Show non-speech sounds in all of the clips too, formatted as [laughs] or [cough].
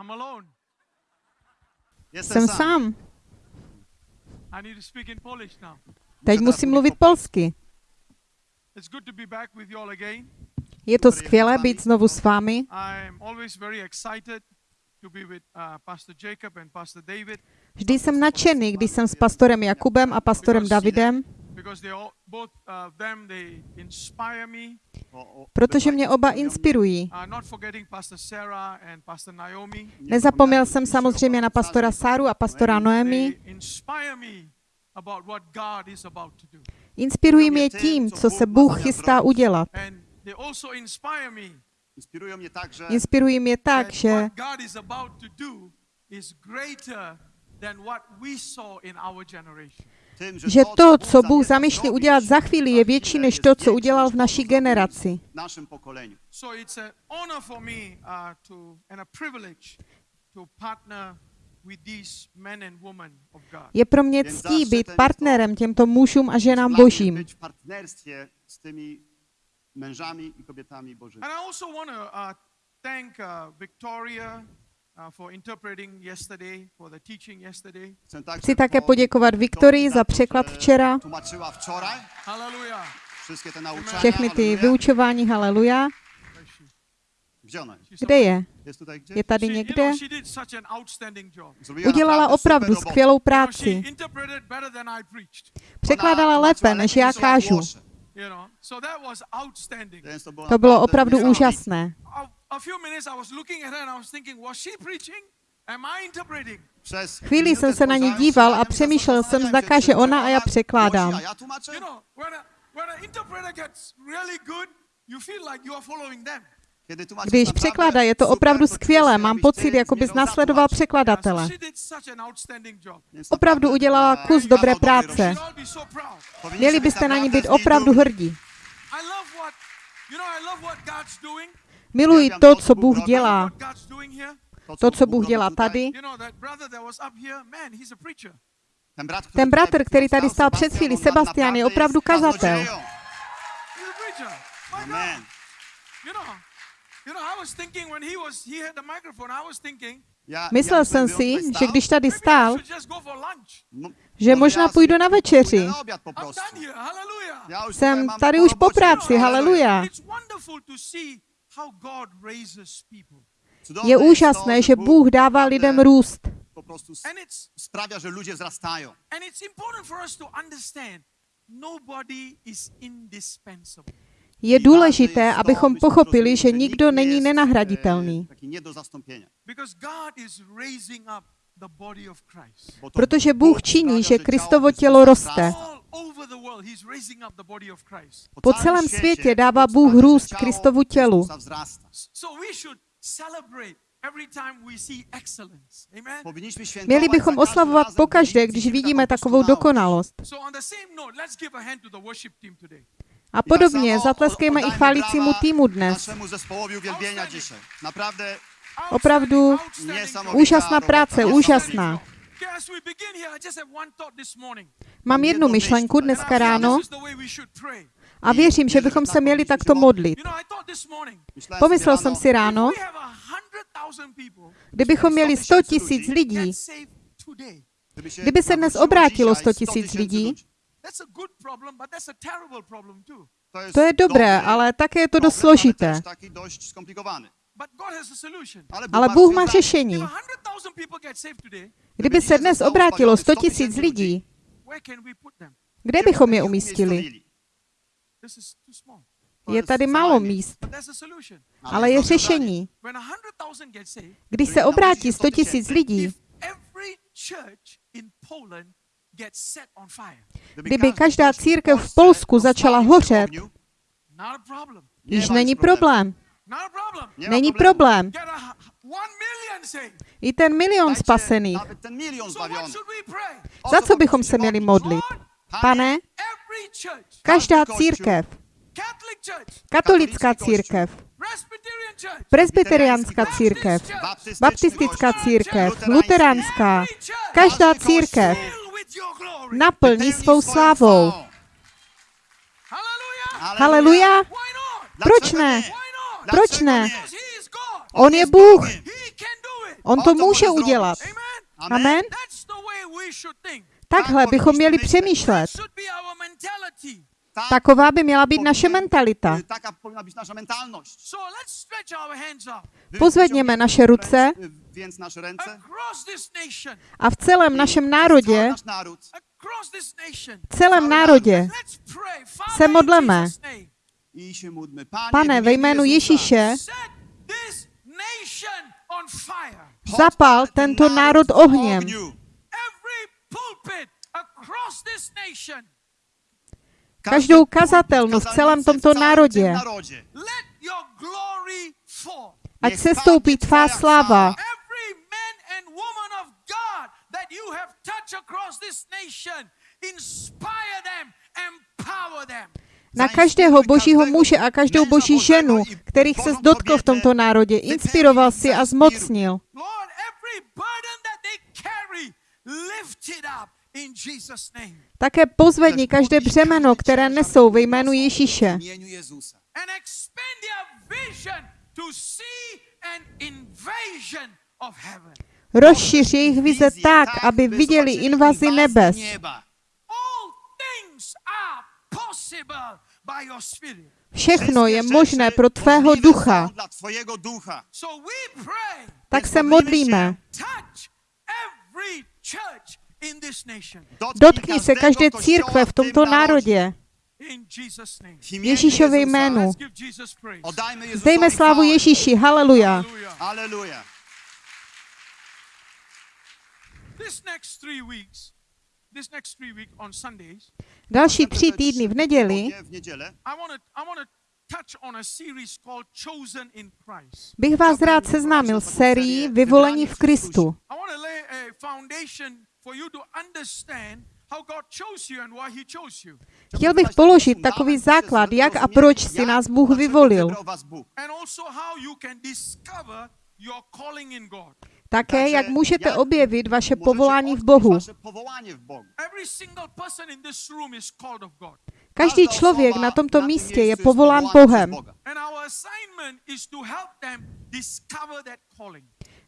I'm alone. Jsem sám. I need to speak in Polish now. Teď musím mluvit polsky. It's good to be back with you all again. Je to skvělé být znovu s vámi. I'm always very excited to be with uh, Pastor Jacob and Pastor David Vždy jsem nadšený, když jsem s pastorem Jakubem a pastorem Davidem, because they all, both uh, of them they inspire me. protože mě oba inspirují. Uh, not forgetting Pastor Sarah and Pastor Naomi. Nezapomněl jsem samozřejmě na pastora Sáru a pastora Noemi. They inspire me about what God is about to do. Inspirují mě tím, co se Bůh chystá udělat. Inspirují mě tak, že že to, co Bůh zamýšlí udělat za chvíli, je větší než to, co udělal v naší generaci. uh, to and a privilege to partner with these men and women of God. Je pro mě ctí být partnerem těmto mužům a ženám božím. mężami i kobietami bożymi. And I also want to uh, thank uh, Victoria uh, for interpreting yesterday, for the teaching yesterday. Chcę także Chci také po- poděkovat Viktorii za překlad včera. Všechny ty vyučování, haleluja. Kde je? Je tady někde? Udělala opravdu skvělou práci. Překládala lépe, než já kážu. to bylo opravdu úžasné. A, few minutes I was looking at her and I was thinking, was she preaching? Am I interpreting? Przez Chvíli jsem se na ní díval a přemýšlel jsem, zda káže czy ona a já překládám. głosi, a ja tłumaczę? You know, when a, when an interpreter gets really good, you feel like you are following them. Kiedy tłumaczysz Když překládá, je to opravdu skvělé. Mám pocit, jako bys. Yeah, překladatele. Opravdu udělala kus dobré práce. Měli być byste na ní být opravdu hrdí. Miluji to, co Bůh dělá. To, co Bůh dělá tady. Ten, brat, Ten bratr, který tady stál před chvíli, Sebastian, je opravdu kazatel. kaznodzieją. He's a preacher. My God. Amen. You know, you know, I was thinking when he was, he had the microphone, I was thinking, Ja, Myslel jsem si, že když tady stál, m- že może možná půjdu na večeři. Jsem tady už po práci, haleluja. Je úžasné, že Bůh dává lidem růst. Po prostu s- And it's sprawia, że ludzie wzrastają. and it's important for us to understand nobody is indispensable. Je důležité, abychom abyśmy pochopili, že nikdo není nenahraditelný. E, Protože Bůh činí, že Kristovo tělo roste. Po celém světě dává Bůh růst Kristovu tělu. Měli bychom oslavovat pokaždé, když vidíme takovou dokonalost. A podobně zatleskejme i brawa týmu dnes. Opravdu úžasná práce, úžasná. Mám jednu myšlenku dneska ráno a věřím, že bychom se měli takto modlit. Pomyslel jsem si ráno, kdybychom měli 100 tisíc lidí, Kdyby se dnes obrátilo dzisiaj 100 100 tisíc lidí, to je dobré, ale také je to dost složité. Ale też taki dość skomplikowany. But God has a solution. Ale Bůh má řešení. Kdyby se dnes obrátilo 100 tisíc lidí, kde bychom je umístili? Je tady málo míst, ale je řešení. Když se obrátí 100 tisíc lidí, kdyby každá církev v Polsku začala hořet, již není problém. Není problém. I ten milion spasených. Za co bychom se měli modlit? Pane, každá církev, katolická církev, presbyteriánská církev, baptistická církev, luteránská, každá církev. naplní svou slávou. Haleluja! Proč ne? Proč ne? On je Bůh. On to může udělat. Amen. Takhle bychom měli přemýšlet. Taková by měla být naše mentalita. up. Wy- Pozvedněme naše ruce. nation, a v celém našem národě, v celém národě. se modleme. Pane, ve jménu Ježíše, zapal tento ten národ ohněm. Každou kazatelnu v celém tomto národě. Ať se stoupí tvá sláva. sláva. Every man and woman of God that you have touched across this nation, inspire them, empower them. Na každého božího muže a každou boží ženu, kterých se dotkl v tomto národě, inspiroval si a zmocnil. Také pozvedni každé břemeno, které nesou ve jménu Ježíše. Rozšiř jejich vize tak, aby by viděli invazi nebes. Všechno je možné pro tvého ducha. Tak se modlíme. Dotkni se každé církve v tomto národě. Ježíšově jménu. Zdejme slávu. Ježíši, haleluja. Hallelujah. Další tři týdny v neděli W niedzielę I want to I want to touch on a series called Chosen in Christ. bych vás rád seznámil s sérií Vyvolení v Kristu. I want to lay a foundation for you to understand how God chose you and why he chose you. Chtěl bych položit takový základ, jak a proč si nás Bůh vyvolil. Také, Takže jak můžete jak objevit vaše povolání v Bohu. Každý člověk na tomto místě je povolán Bohem.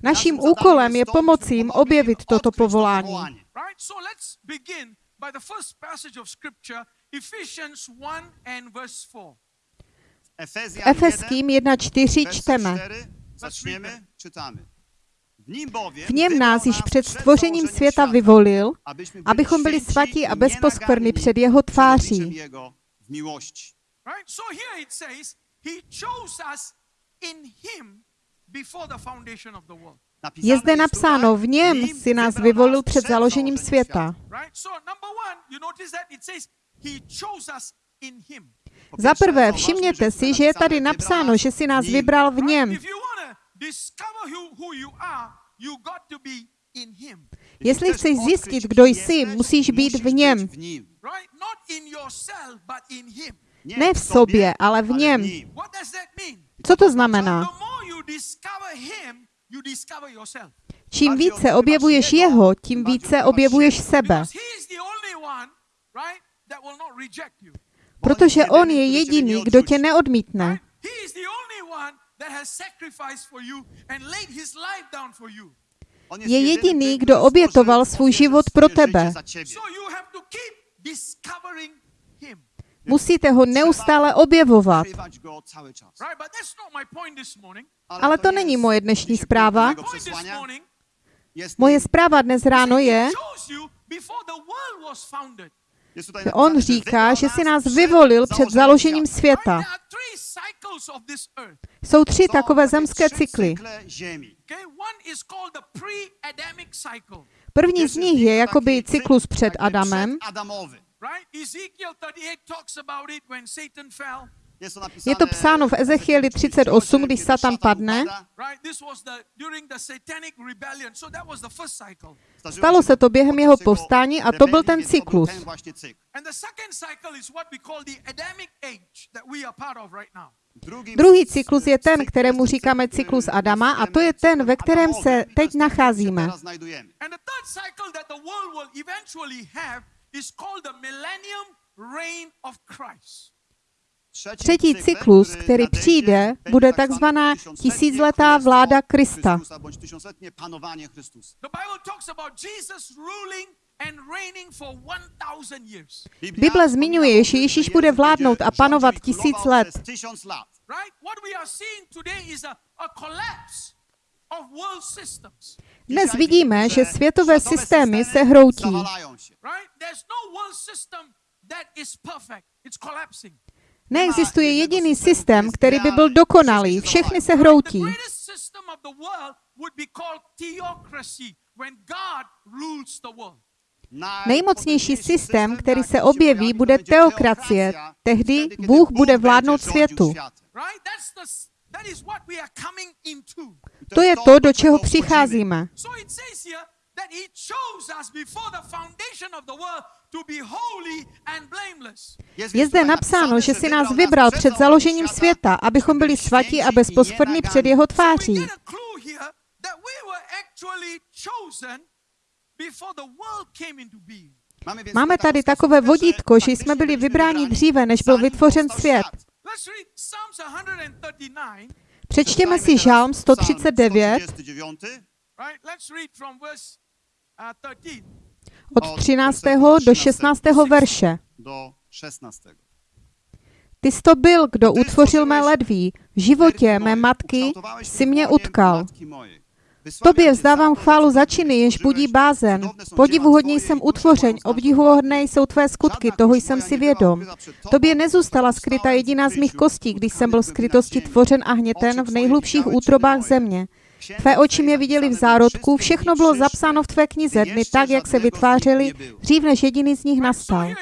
Naším úkolem je pomoci jim objevit toto povolání. powołanie. Right? So let's begin by the first passage of scripture, Ephesians 1 and verse 4. Efezjan Efeským 1.4 1, čteme. 4, zaczniemy, czytamy. W nim bowiem V něm nás již před stvořením světa vyvolil, abychom byli svatí a nienaganni před jeho tváří. Je zde napsáno, v něm si nás vyvolil před založením světa. Za prvé, všimněte si, že je tady napsáno, že si nás vybral v něm. If you want to discover who, who you are, you got to be in Him. Jestli chceš zjistit, kdo jsi, musíš být v něm. być w nim. Right? Not in yourself, but in Him. Ne v sobě, ale v něm. Co to znamená? the more you discover Him, you discover yourself. Čím více objevuješ jeho, tím více objevuješ sebe. Because He is the only one, right, that will not reject you. Protože on je jediný, kdo tě neodmítne. Right? He is the only one that has sacrificed for you and laid His life down for you. On Je jediný, kdo obětoval svůj život pro tebe. za ciebie. So you have to keep discovering Him. Musíte ho neustále objevovat. Ukrywać go cały czas. Right? But that's not my point this morning. Ale to není moje dnešní zpráva. Moje zpráva dnes ráno je, on říká, že si nás vyvolil před založením světa. Jsou tři takové zemské cykly. První z nich je jakoby cyklus cykl před Adamem. Adamowy. Right? Ezekiel 38 talks about it when Satan fell. Jest to, napisane Je to psáno v Ezechieli 38, když Satan padne. Stalo se to během jeho povstání a to byl ten cyklus. Druhý cyklus je ten, kterému říkáme cykl, cyklus Adama a to je ten, ve kterém se teď nacházíme. is called the millennium reign of Christ. Třetí cyklus, který přijde, bude takzvaná tisícletá vláda Krista. Bible talks about Jesus ruling and reigning for 1000 years. Bible zmiňuje, že Ježíš bude vládnout a panovat tisíc let. Dnes vidíme, že světové systémy se hroutí. Neexistuje jediný systém, který by byl dokonalý. Všechny se hroutí. Nejmocnější systém, který se objeví, bude teokracie. Tehdy Bůh bude vládnout světu. To je to, do čeho přicházíme. Je zde napsáno, že si nás vybral před založením světa, abychom byli svatí a bezposchodní před jeho tváří. Máme tady takové vodítko, že jsme byli vybráni dříve, než byl vytvořen svět. Let's read Psalms 139, Přečtěme si Žálm 139 right? Let's read from verse 13. od 13. do 16. verše. Do 16. Ty jsi to byl, kdo utvořil mé ledví. V životě mé matky si mě utkal. Tobě vzdávám chválu za činy, jež budí bázen. Podivuhodně jsem utvořen, obdivuhodné jsou tvé skutky, toho jsem si vědom. Tobě nezůstala skryta jediná z mých kostí, když jsem byl skrytosti tvořen a hněten v nejhlubších útrobách země. Tvé oči mě viděli v zárodku, všechno bylo zapsáno v tvé knize, dny tak, jak se vytvářely, dřív než jediný z nich nastal.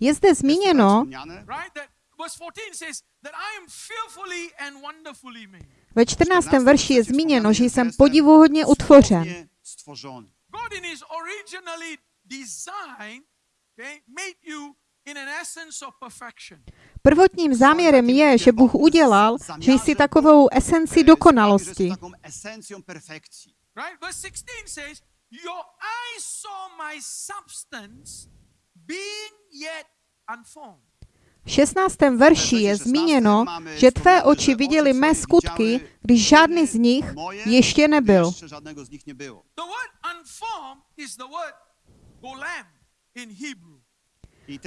Je zde zmíněno, right, that verse 14 says that I am fearfully and wonderfully made. ve 14. verši je zmíněno, že jsem podivuhodně utvořen. Prvotním záměrem je, že Bůh udělal, že jsi takovou esenci dokonalosti. Taką esencją perfekcji. Right? Verse 16 says, Your eyes saw my substance being yet unformed. V 16. verši je zmíněno, že tvé oči viděly mé skutky, když žádný z nich ještě nebyl. In Hebrew.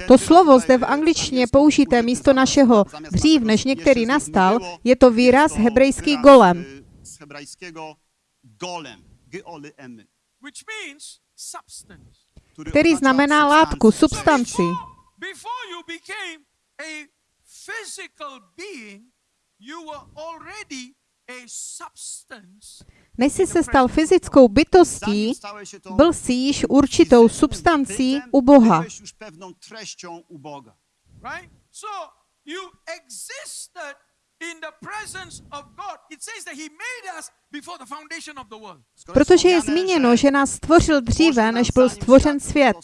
To slovo zde v angličtině použité místo našeho dřív, než některý nastal, je to výraz hebrejský golem. který znamená látku, substanci. Než jsi se stal fyzickou bytostí, byl jsi již určitou substancí u Boha. byłeś już pewną treścią u Boga. Right? So you existed in the presence of God. It says that He made us before the foundation of the world. Skoro Protože je zmíněno, že nás stvořil dříve, než byl stvořen svět.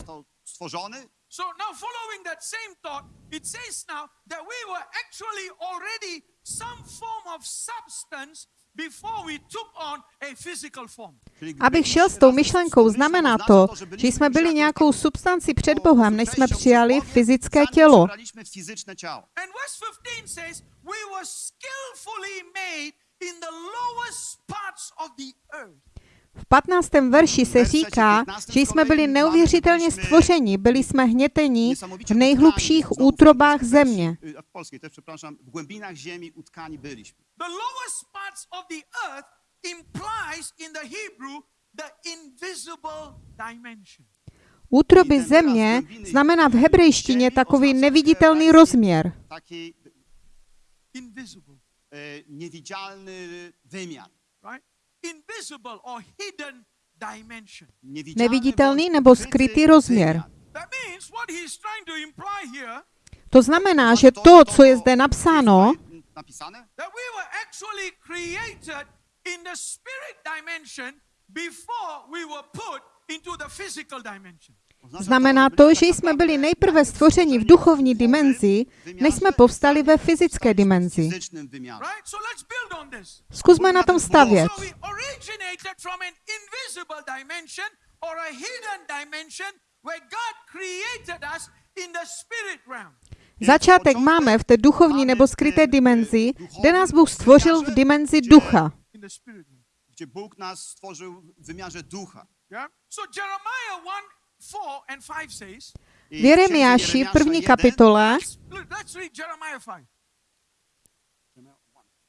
So now, following that same thought, it says now that we were actually already some form of substance before we took on a physical form. Abych šel s tou myšlenkou, znamená to, že jsme byli nějakou substanci před Bohem, než jsme přijali fyzické tělo. Przybraliśmy fizyczne ciało. And verse 15 says, We were skillfully made in the lowest parts of the earth. V 15. verši se říká, že jsme byli neuvěřitelně stvořeni, byli jsme hněteni v nejhlubších útrobách země. Y, W polskiej też, przepraszam, w głębinach ziemi utkani byliśmy. The lowest parts of the earth implies in the Hebrew the invisible dimension. Útroby země znamená v hebrejštině takový neviditelný rozměr. Taki Invisible, e, niewidzialny wymiar. Neviditelný nebo skrytý rozměr. wymiar. That means what he's trying to imply here To znamená, že to, co je zde napsáno, znamená to, že jsme byli nejprve stvořeni v duchovní dimenzi, než jsme povstali ve fyzické dimenzi. Zkusme na tom stavět. So we originated from an invisible dimension or a hidden dimension where God created us in the spirit realm. Začátek máme v té duchovní nebo skryté dimenzi, kde nás Bůh stvořil v dimenzi ducha. gdzie Bóg nas stworzył w wymiarze ducha. Yeah. So Jeremiah 1 4 and 5 says, I V Jeremiáši první 1, kapitole, look, let's read Jeremiah 5.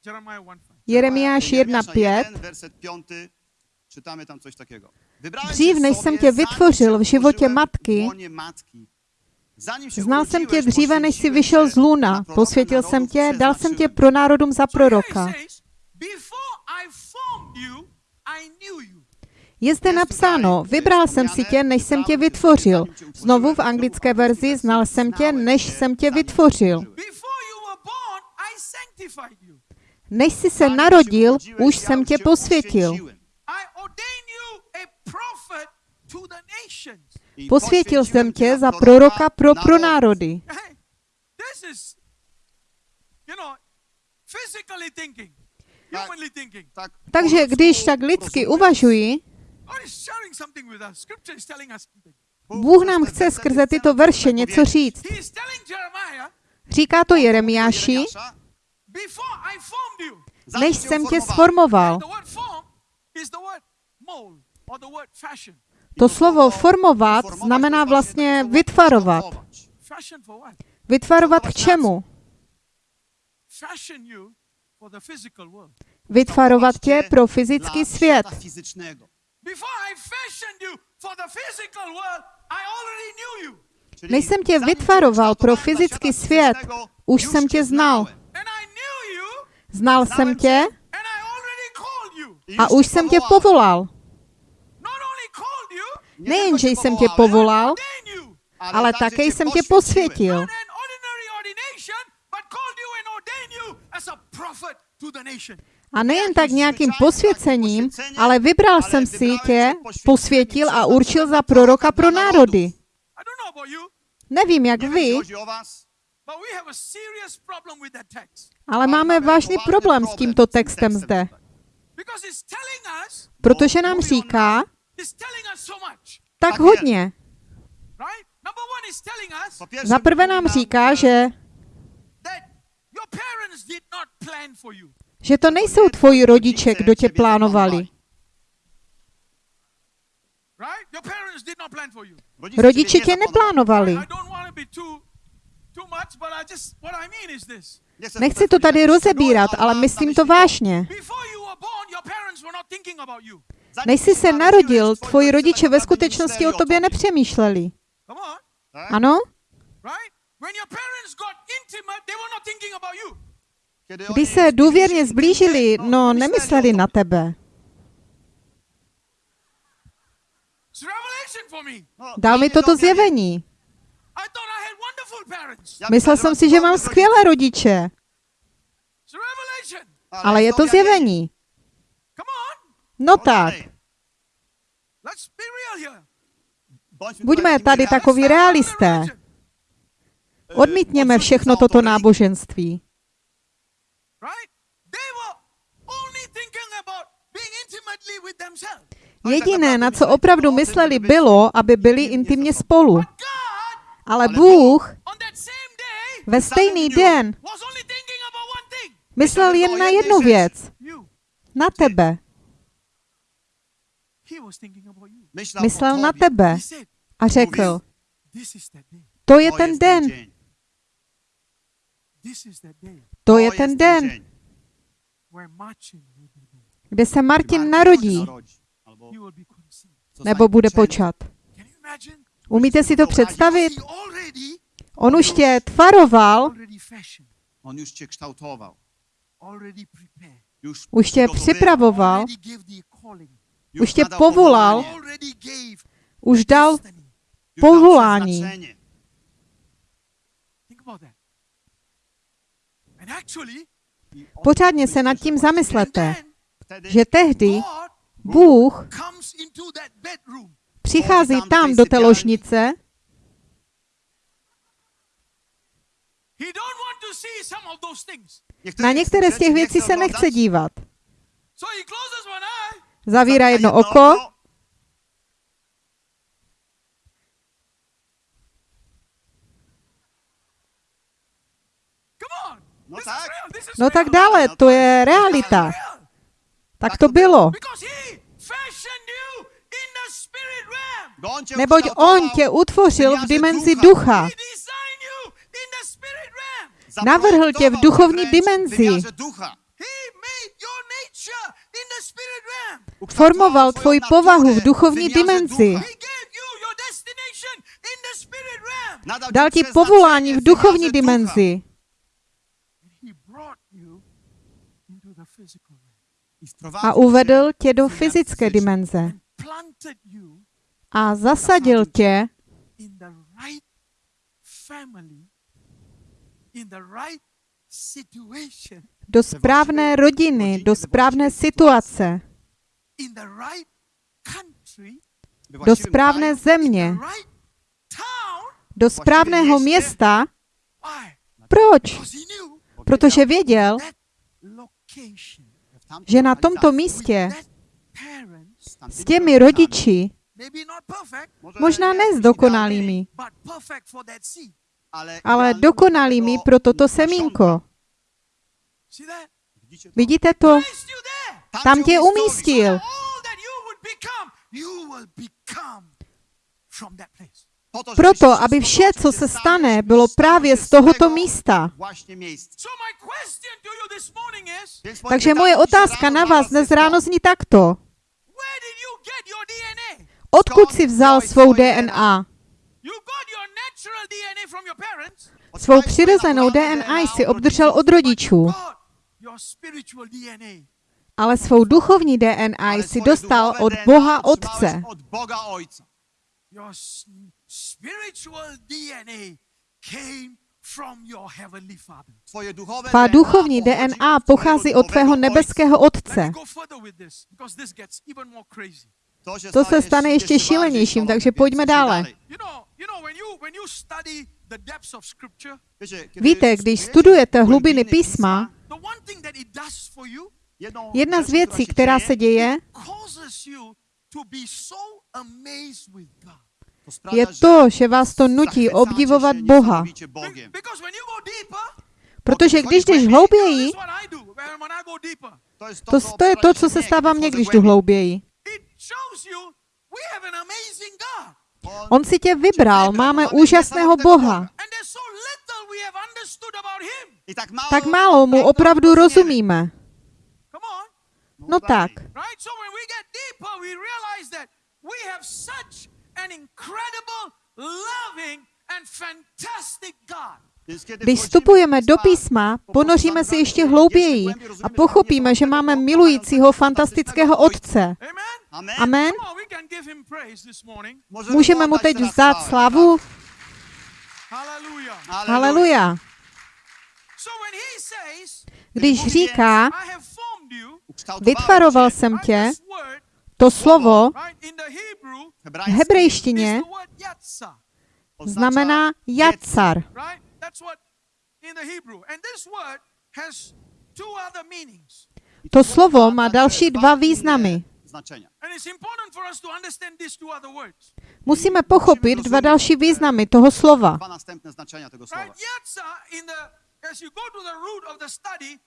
Jeremiah 1 5. Jeremiáš Jeremiasza 1.5, 1, werset 5, czytamy tam coś takiego. Wybrałem Dřív, cię než jsem tě vytvořil v životě matky, w łonie matki. Zanim się znal jsem tě dříve, než jsi poświęciłem vyšel cię z luna, posvětil jsem tě, dal jsem tě pro národům za proroka. Je zde napsáno, vybral jsem si tě, než jsem tě vytvořil. Znovu v anglické verzi, znal jsem tě, než jsem tě vytvořil. Než jsi se narodil, už jsem tě posvětil. Posvětil jsem tě za proroka pro pro národy. Hey, this is, you know, physically thinking, Tak. humanly thinking. Tak, Takže když tak lidsky uvažuji, God is sharing something with us. Scripture is telling us something. Bůh nám chce skrze tyto verše něco říct. Říká to Jeremiáši, Jeremiasza, before I formed you. zanim než jsem tě sformoval. The word form is the word mold or the word fashion. To slovo formovat znamená vlastně vytvarovat. Vytvarovat k čemu? Fashion you for the physical world. Vytvarovat tě pro fyzický svět. Fizycznego. Before I fashioned you for the physical world, I already knew you. Czyli Než jsem tě vytvaroval pro fyzický svět, už jsem tě znal. znałem. And I knew you Znal jsem tě and I already called you. I a už jsem tě povolal. Not only called you, Nie Nejen, že tylko cię jsem tě povolal, ordained you. ale také jsem tě posvětil. A nejen tak nějakým posvěcením, ale vybral jsem si tě, posvětil a určil za proroka pro národy. Nevím, jak vy, ale máme vážný problém s tímto textem zde, protože nám říká tak hodně. Za prvé nám říká, že, že to nejsou tvoji rodiče, kdo tě plánovali. Rodiče tě neplánovali. Nechci to tady rozebírat, ale myslím to vážně. Než jsi se narodil, tvoji rodiče ve skutečnosti o tobě nepřemýšleli. Ano? Když se důvěrně zblížili, no nemysleli na tebe. Me. Dal mi toto zjevení. Myslel jsem si, že mám skvělé rodiče, ale je to zjevení. No tak, buďme tady takoví realisté. Odmítněme všechno toto náboženství. Jediné, na co opravdu mysleli, bylo, aby byli intimně spolu. Ale Bůh ve stejný den myslel jen na jednu věc. Na tebe. Myslel na tebe a řekl, that day. to je ten den, to je ten den, kde se Martin narodí. nebo bude počat. Umíte si to představit? On už tě tvaroval, On already prepared, Już už tě připravoval, už tě povolal, už dal povolání. Pořádně se nad tím zamyslete, že tehdy Bůh přichází tam do té ložnice, na některé z těch věcí se nechce dívat. Zavírá jedno oko, No tak real. dále, to je realita. Tak to bylo. Neboť on tě utvořil v dimenzi ducha. Navrhl tě v duchovní dimenzi. Formoval tvoji povahu v duchovní dimenzi. Dal ti povolání v duchovní dimenzi. He brought you into the physical realm. I wprowadził A uvedl tě do fyzické dimenze. A zasadil tě do správné rodiny, do správné situace, do správné země, do správného města. Proč? Protože věděl, že na tomto místě s těmi rodiči, možná ne s dokonalými, ale, dokonalými pro toto semínko. Vidíte to? Tam tě umístil. Proto, aby vše, co se stane, bylo právě z tohoto místa. Takže moje otázka na vás dnes ráno zní takto. Odkud si vzal svou DNA? Svou přirozenou DNA jsi obdržel od rodičů, ale svou duchovní DNA jsi dostal od Boha Otce. Tvá DNA duchovní DNA pochází od tvého nebeského Otce. To se stane ještě šílenějším, takže pojďme dále. dalej. You know, you know when you when you study the depths of scripture, Wiecie, kiedy Víte, když studujete hlubiny písma, jedna z věcí, která se děje, je to, že vás to nutí obdivovat Boha. Protože když jdeš hlouběji. To, to, je to, co se stává mně, když jdu hlouběji. On si tě vybral, máme úžasného Boha. Tak málo, mu opravdu rozumíme. On. No tak. Když vstupujeme do písma, ponoříme se ještě hlouběji a pochopíme, že máme milujícího fantastického Otce. Amen? Amen. Amen. Come on, we can give him praise this morning. Możemy Můžeme mu teď vzdát slavu? Haleluja. Když říká, vytvaroval jsem tě, to slovo v hebrejštině znamená jacar. To slovo má další dva významy. Musíme pochopit dva další významy toho slova. As you go to the root of the study,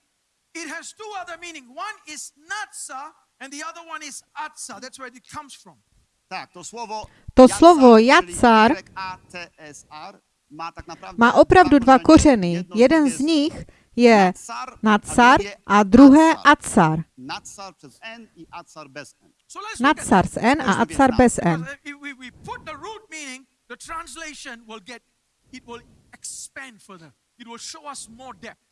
it has two other meanings. One is natsa, and the other one is atsa. That's where it comes from. Tak, to słowo To slovo jacar Má opravdu dva kořeny. Jedno Jeden z nich je drugie a druhé atsar. acar. Nadsar przez N i atsar bez N. So let's look at Nadsar that. s N a acar bez N. Because If we, we put the root meaning, the translation will get, it will expand further. It will show us more depth.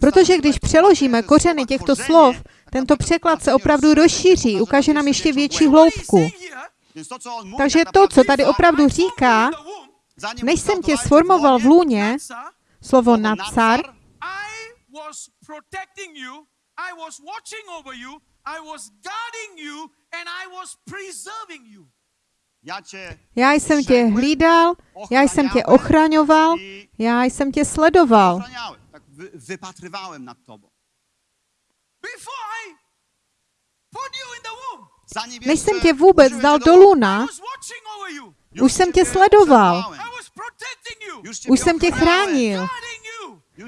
Protože když přeložíme kořeny těchto slov, tento překlad se opravdu rozšíří, ukáže nám ještě větší hloubku. Takže tak to, co tady opravdu říká, než jsem tě sformoval v lůně, slovo nadsar, já jsem tě hlídal, já jsem tě ochraňoval, já jsem tě sledoval. Wy, wypatrywałem nad tobą. Before I put you in the womb, Zanim Než jsem tě vůbec dal do luna, už jsem tě sledoval. Už jsem tě chránil,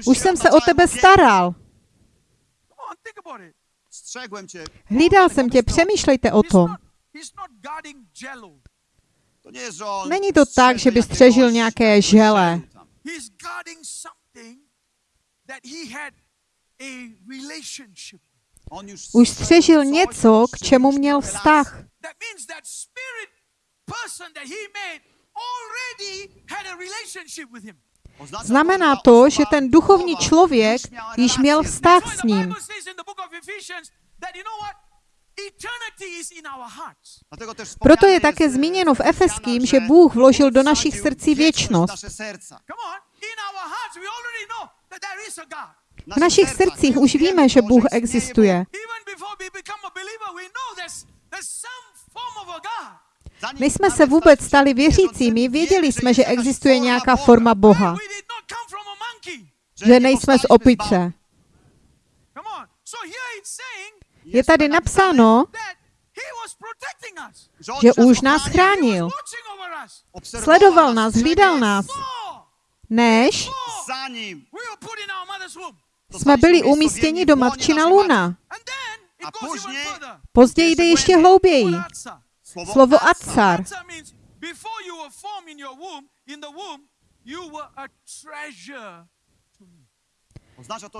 už jsem se o tebe staral. Think about it. Strzegłem cię. Hlídal jsem tě, přemýšlejte o tom. Není to tak, že by střežil nějaké žele. Už střežil něco, k čemu měl vztah. relację. That means that spirit person that he made already had a relationship with him. Oznacza Znamená to, že ten duchovní člověk již měl vztah s ním. Proto je také zmíněno v Efeským, že Bůh vložil do našich srdcí věčnost. V našich srdcích už víme, že Bůh existuje. Než jsme se vůbec stali věřícími, věděli jsme, že existuje nějaká forma Boha, že nejsme z opice. Je tady napsáno, že už nás chránil. Sledoval nás, hlídal nás, než jsme byli umístěni do matčina luna. Později jde ještě hlouběji. Slovo atsar.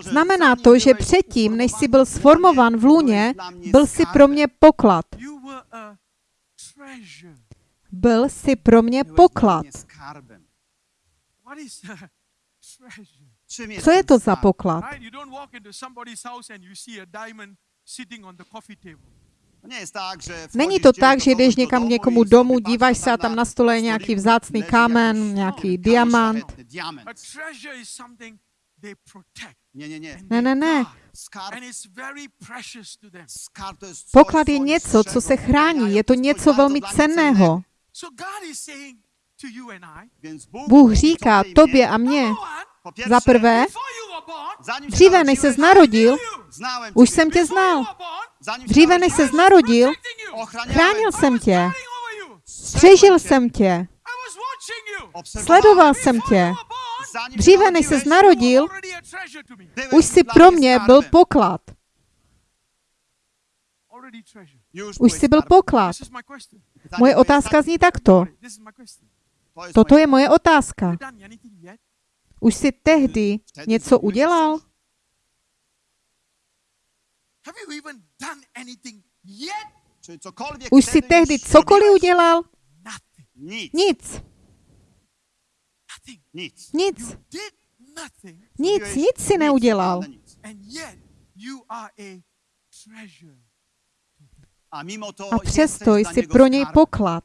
Znamená to, že předtím, než jsi byl sformován v lůně, byl jsi pro mě poklad. Byl jsi pro mě poklad. What is a treasure? [laughs] Co je to za poklad? Není to tak, že jdeš někam k někomu domů, díváš se a tam na stole je nějaký vzácný kámen, nějaký diamant. Ne, ne, ne. Poklad je něco, co se chrání, je to něco velmi cenného. Bůh říká tobě a mně, za prvé, dříve než ses narodil, už jsem tě znal. Dříve než ses narodil, chránil jsem tě. Střežil jsem tě. Sledoval jsem tě. Dříve než were narodil, už si pro mě byl poklad. Už jsi byl poklad. Moje otázka zní takto. Toto je moje otázka. Už jsi tehdy něco udělal? Have you even done anything yet? Czy cokolwiek Už jsi wtedy tehdy cokoliv udělal? Nic. Nic. Nothing. Nic. Nic. Nic, si neudělal. a přesto jsi pro něj poklad.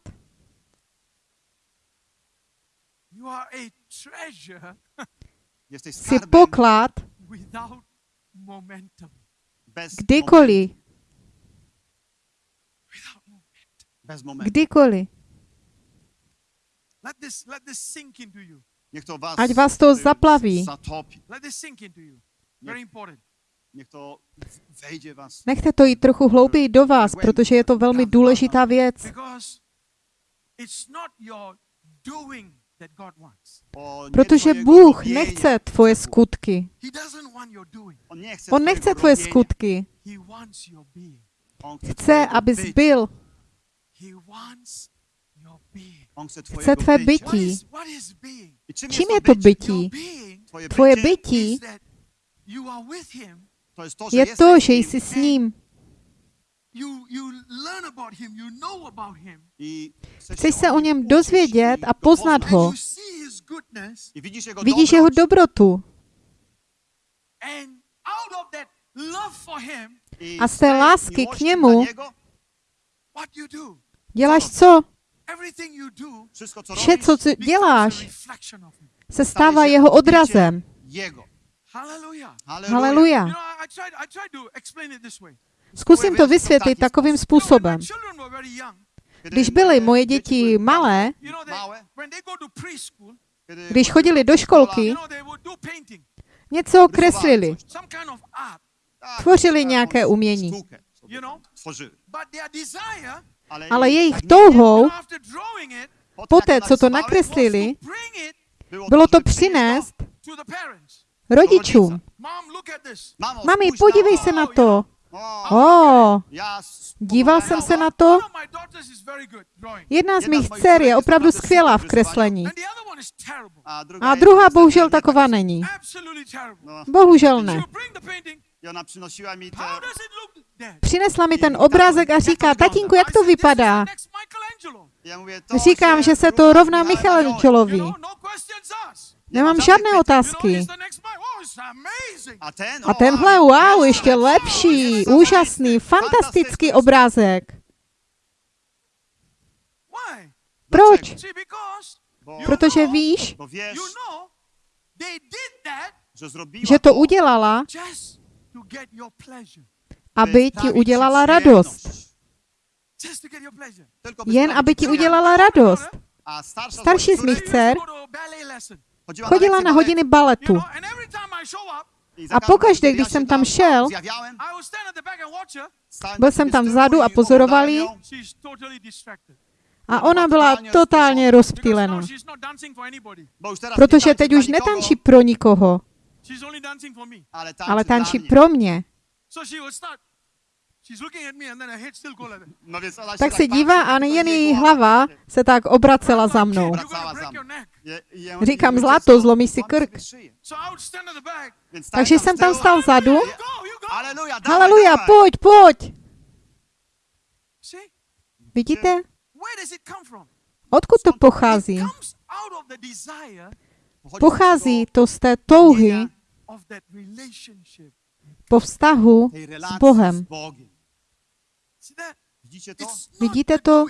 You. Niech to was, Ať vás to zaplaví. zatopi. Let this sink into you. Very important. Niech to wejdzie was. Nechte to jít trochu hlouběji do vás, protože je to velmi důležitá věc. Protože Bůh nechce tvoje skutky. He doesn't want your doing. On nechce tvoje skutky. Chce, abys byl. He wants your being. On chce tvé bytí. Čím je to bytí? Tvoje bytí je to, že jsi s ním. Chceš se o něm dozvědět a poznat ho. Vidíš jeho dobrotu. And out of that love for him, I a z té lásky k němu dla niego, what you do, Děláš co? everything you do wszystko, co Vše, co děláš, se stává jeho odrazem. Haleluja. Zkusím to vysvětlit takovým způsobem. Když byly moje děti malé, když chodili do školky, něco kreslili. tvořili nějaké umění. their desire, Ale jejich touhou, poté, co to nakreslili, bylo to přinést rodičům. Mami, podívej se na to. O, O, já s- díval jsem se na to. Jedna z mých dcer je opravdu skvělá v kreslení. A druhá, prostě bohužel taková tak- není. No, Bohužel ne. Přinesla mi ten obrázek a říká, tatínku, jak to vypadá? Říkám, že se to rovná Michelangelovi. no. Nemám žádné otázky. A ten? A O, tenhle, wow, ještě lepší, úžasný, fantastický obrázek. Why? Proč? Protože víš, že to udělala, aby ti udělala radost. Jen aby ti udělala radost. Starší z mých dcer Chodila na hodiny baletu. A pokaždé, když jsem tam šel, Byl tam jsem tam vzadu a pozoroval ji. A ona byla totálně rozptýlena. Protože tańczy teď už nikogo, netančí pro nikoho, ale tančí pro mě. Tak se dívá a jen jej její hlava tak se tak obracela za mnou. "Kid, You're gonna Wracała break za your mną. neck. Je- je- Říkám, zlato, zlomí si krk. Takže jsem tam stál vzadu. Haleluja, pojď, pojď. Vidíte? Odkud to pochází? Pochází to z té touhy po vztahu s Bohem. z Bogiem. See that? Widzicie to? It's not Vidíte to?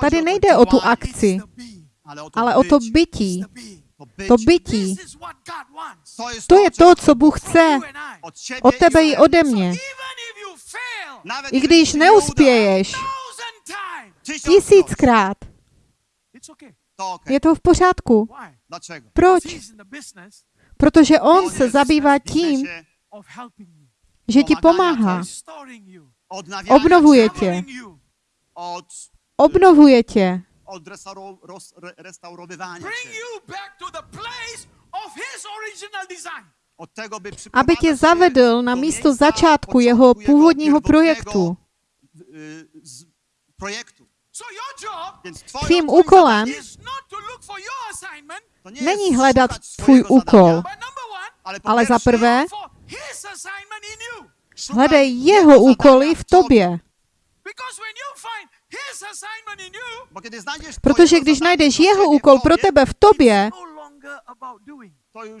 Tady nejde o tu akci, ale o to, bytí. To, bytí. To je to, co Bůh chce. od tebe i ode mě. I když neuspěješ tisíckrát, je to v pořádku. Proč? Protože on se zabývá tím, že ti pomáhá, obnovuje tě, obnovuje tě, od restauro, roz, re, restaurowywania bring cię. you back to the place of his original design. Od tego, by aby tě zavedl na místo začátku początku jeho původního projektu. twoją, Tvým úkolem není hledat tvůj úkol, ale, za pierwsze prvé hledej jeho úkoly v tobě. Protože když najdeš jeho úkol pro tebe v tobě, no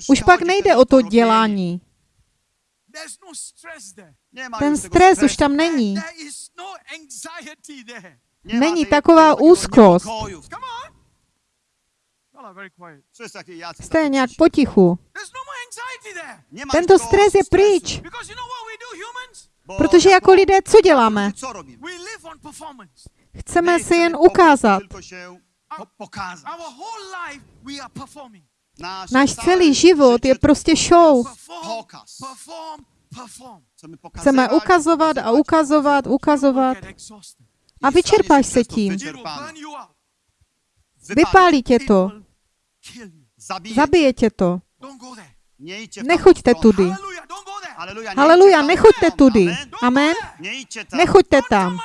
už pak nejde o to dělání. No Ten stres už tam není. No není taková úzkost. Jste nějak potichu. No Tento stres je pryč. Protože jako lidé, co děláme? Chceme si jen ukázat. Tylko się po- pokazać. Our whole life we are performing. Nasz, Náš celý život je prostě show. Chceme ukazovat a ukazovat, ukazovat a vyčerpáš se tím. Vypálí tě to. Zabije. tě to. Nechoďte tudy. Haleluja, nechoďte tudy. Amen. Nechoďte tam.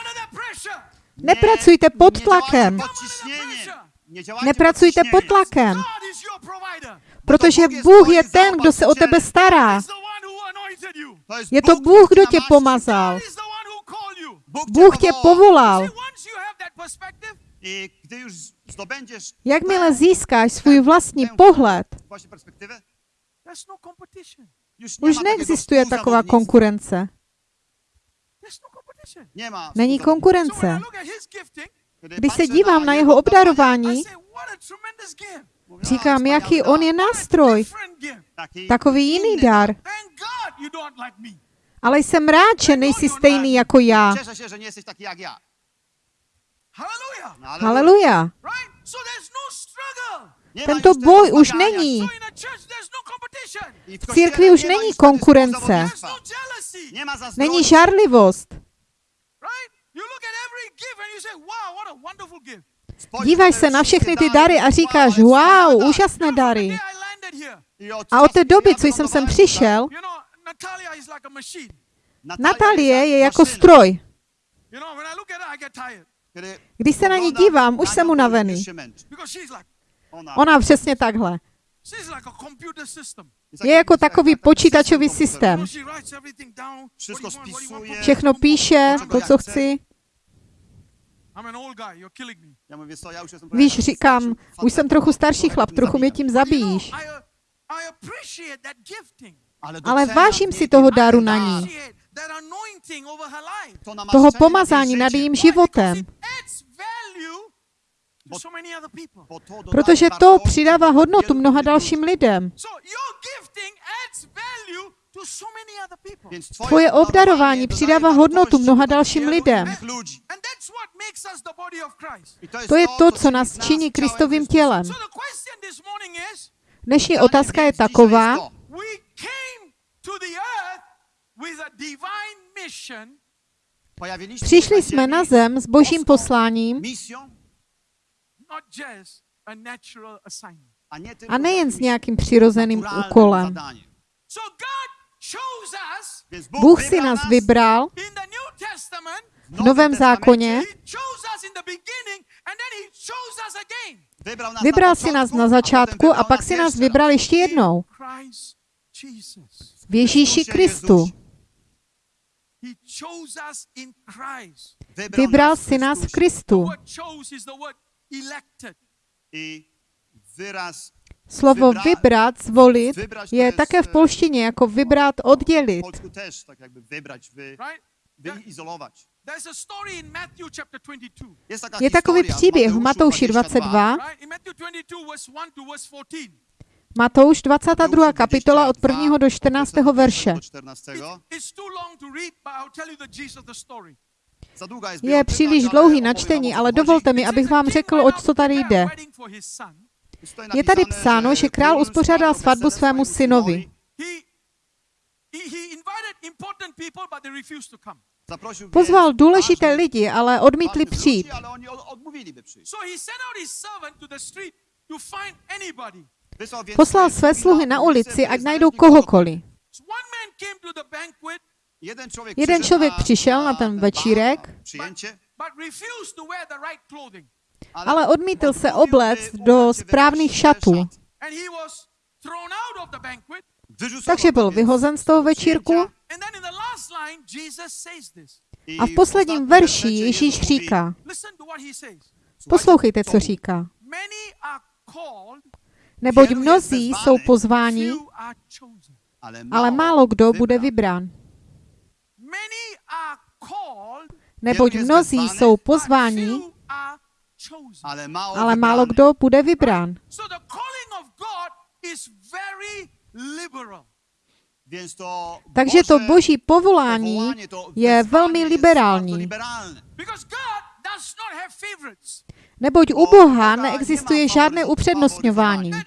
Nepracujte pod tlakem. Nepracujte pod tlakem, protože Bůh je ten, kdo se o tebe stará. Je to Bůh, kdo tě pomazal. Bůh tě povolal. Jakmile získáš svůj vlastní pohled, už neexistuje taková konkurence. No Není konkurence. Když se dívám na jeho obdarování, say, what a tremendous gift. mówię, "A, říkám, jaký dar." on je nástroj. Takový jiný dar. Ale jsem rád, že nejsi stejný jako já. Cieszę się, że nie jesteś taki jak ja. Hallelujah. No, Haleluja. Tento boj už není. No V církvi už není konkurence. No. Není žárlivost. Díváš se na všechny ty dary a říkáš, wow, úžasné dary. A od té doby, co jsem sem přišel. Natalie je jako stroj. Když se na ní dívám, už jsem unavený. Ona přesně takhle. Je jako takový počítačový systém. Všechno píše, to, co chci. Víš říkám, už jsem trochu starší chlap, trochu mě tím zabíjíš. Ale vážím si toho daru na ní. Toho pomazání nad jejím životem. it adds value to so many other people. Protože to přidává hodnotu mnoha dalším lidem. So your gifting adds value to so many other people. Tvoje obdarování přidává hodnotu mnoha dalším lidem. And that's what makes us the body of Christ. To je to, co nás činí Kristovým tělem. Dnešní otázka je taková, we came to the earth with a divine mission přišli jsme na zem s božím posláním a natural assignment. a nejen s nějakým přirozeným úkolem. So God chose us Bůh si nás vybral in the New Testament. v Novém zákoně, He chose us in the beginning and then he chose us again. vybral si nás na začátku a pak si nás vybral ještě jednou v Ježíši Kristu. He chose us in Christ. Vybral si nás v Kristu. I Slovo vybrat, zvolit, je také v polštině jako vybrat, w oddělit. polsku też tak jakby wybrać, wy, Right? There- wyizolować. There's a story in Matthew chapter 22. Jest, taka Je takový příběh v Mateuszu Matouši 22, Right? In Matthew 22, verse 1 to verse 14. Matouš 22. kapitola od 1. do 14. verše. Je příliš dlouhý na čtení, o ale co dovolte mi, abych vám řekl, oč to tady jde. Je tady psáno, že král uspořádal svatbu svému synovi. Pozval důležité lidi, ale odmítli přijít. Poslal své sluhy na ulici, ať najdou kohokoliv. Jeden člověk, přišel na- ten večírek, ale odmítl se obléct do správných šatů. Takže byl vyhozen z toho večírku. A v posledním verši Ježíš říká, poslouchejte, co říká. Neboť mnozí jsou pozváni, ale málo kdo bude vybrán. Neboť mnozí jsou pozváni, ale málo, kdo bude vybrán. Takže to boží povolání je velmi liberální. Neboť u Boha neexistuje žádné upřednostňování. No.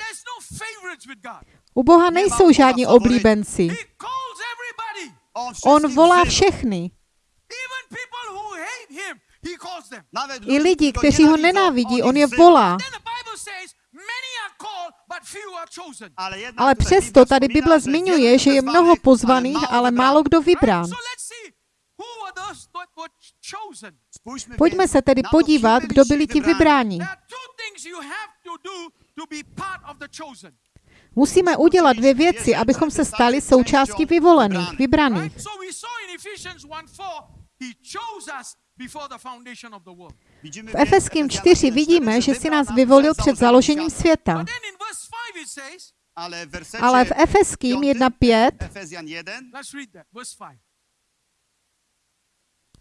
U Boha nejsou žádní oblíbenci. On, volá všechny. I lidi, kteří ho nenávidí, on je volá. Ale, přesto tady Bible zmiňuje, že je mnoho pozvaných, ale málo kdo vybrán. Pojďme se tedy podívat, kdo byli ti vybráni. Musíme udělat dvě věci, abychom se stali součástí vyvolených, vybraných. Right? So we saw in Ephesians 1:4, he chose us before the foundation of the world. Widzimy V Efeským Efezjanów 4 1:4, vidíme, že si nás nas vyvolil před založením světa. But then in verse 5 it says, Ale v Efeským piątym, 1.5, Efezjan 1, let's read that, verse 5.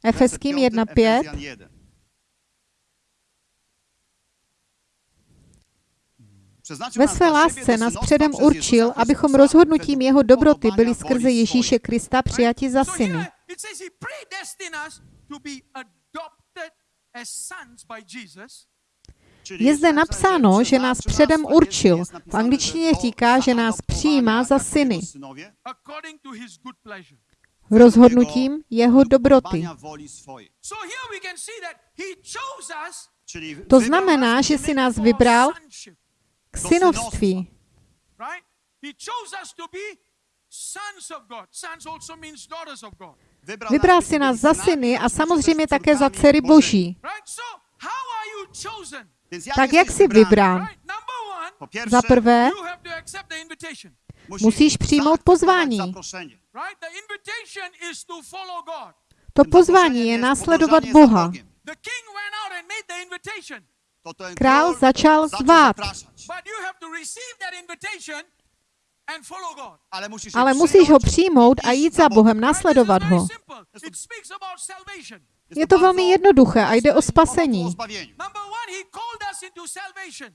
Efeským werset piąty, 1.5, Ve své lásce nás předem určil, abychom rozhodnutím jeho dobroty byli skrze. Ježíše Krista přijati za syny. Je zde napsáno, že nás předem určil. V angličtině říká, že nás přijímá za syny. Rozhodnutím jeho dobroty. To znamená, že si nás vybral k synovství. right? He chose us to be sons of God. Sons also means daughters of God. Vybral si nás za syny a samozřejmě také za dcery boží. Right? So, how are you chosen? Tak jak jsi vybrán? Za prvé, you have to accept the invitation. musíš přijmout pozvání. Right? The invitation is to follow God. To pozvání je následovat Boha. Král začal zvát. Ale musíš ho přijmout a jít za Bohem, následovat ho. simple. It speaks about salvation. Je to velmi jednoduché a jde o spasení. Number one, he called us into salvation.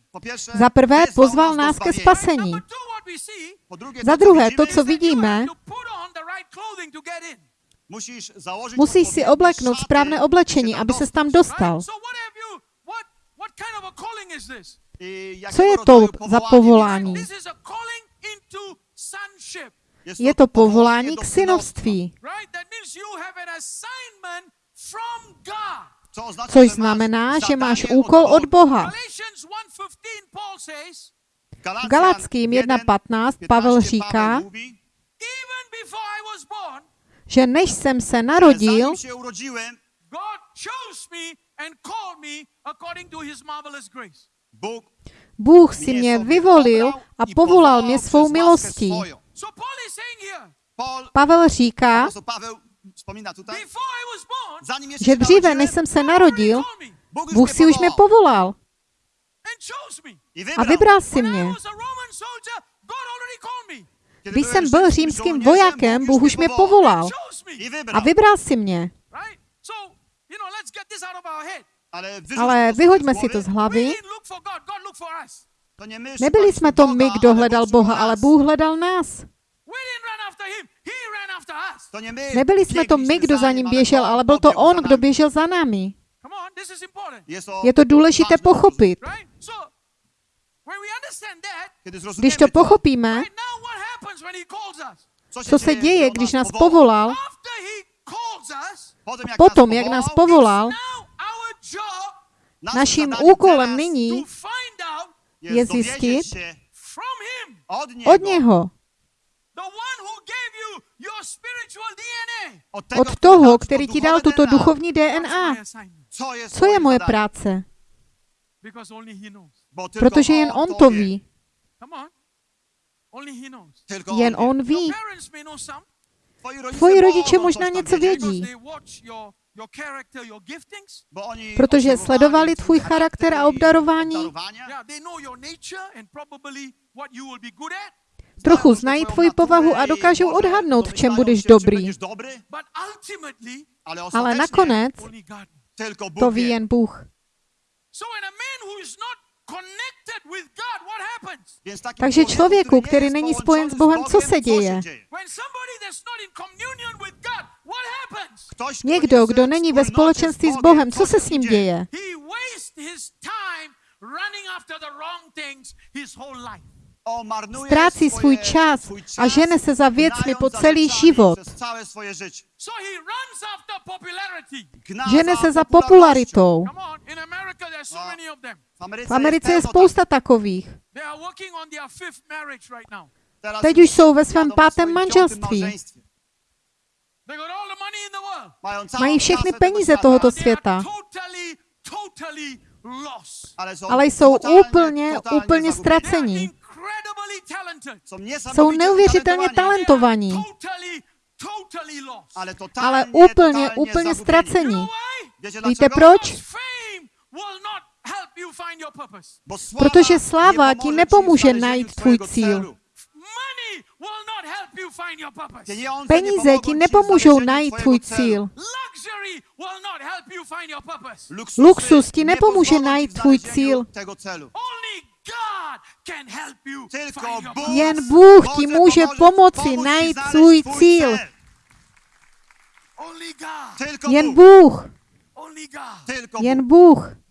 Za prvé pozval nás ke spasení. Za druhé, to, co vidíme, musíš si obleknout správné oblečení, aby se tam dostal. Co je to za povolání? This is a calling into sonship. Je to povolání k synovství, což znamená, že máš úkol od Boha. Galatians 1.15, Paul says, V Galackým 1.15 Pavel říká, že než jsem se narodil, God chose me and called me according to his marvelous grace. Bůh si mě vyvolil a povolal mě svou milostí. Pavel říká, že dříve, než jsem se narodil, Bůh si už mě povolal. a vybral. si mě. Když jsem byl římským vojákem, Bůh už mě povolal. a vybral si mě. Right? So, you know, let's get this out of our head. Ale vyhoďme si to z We hlavy. Nebyli jsme to my, kdo hledal Boha, ale Bůh hledal nás. We didn't run after him, he ran after us. Nebyli jsme to my, kdo za ním běžel, ale byl to on, kdo běžel za námi. Je to důležité pochopit. Right? So, when we understand that, Když to pochopíme, co se děje, když nás povolal, Potom, jak nás povolal, naším úkolem nyní je zjistit od něho, od toho, který ti dal tuto duchovní DNA. Co je moje práce? Protože jen on to ví. Jen on ví. Tvoji rodiče možná něco vědí, protože sledovali tvůj charakter a obdarování, trochu znají tvoji povahu a dokážou odhadnout, v čem budeš dobrý. Ale nakonec to ví jen Bůh. Takže člověku, který není spojen s Bohem, co se děje? When somebody that's not in communion with God, what happens? Někdo, kdo není ve společenství s Bohem, co se s ním děje? He wastes his time running after the wrong things his whole life. Ztrácí svůj čas a žene se za věcmi po celý život. So he runs after popularity. Žene se za popularitou. V Americe je spousta takových. Teď už jsou ve svém pátém manželství. Mají všechny peníze tohoto světa, ale jsou úplně, úplně ztracení. Jsou neuvěřitelně talentovaní, ale úplně, úplně ztracení. Víte proč? Because fame will not help you find your purpose. Protože sláva ti nepomůže najít tvůj cíl. Money will not help you find your purpose. Peníze ti nepomůžou najít tvůj cíl. Luxury will not help you find your purpose. Luxus ti nepomůže najít tvůj cíl. Only God can help you Tylko find your Bůh purpose. Jen Bůh ti může pomoci najít svůj cíl. Jen Bůh. Bůh. God. Tylko Jen Bůh.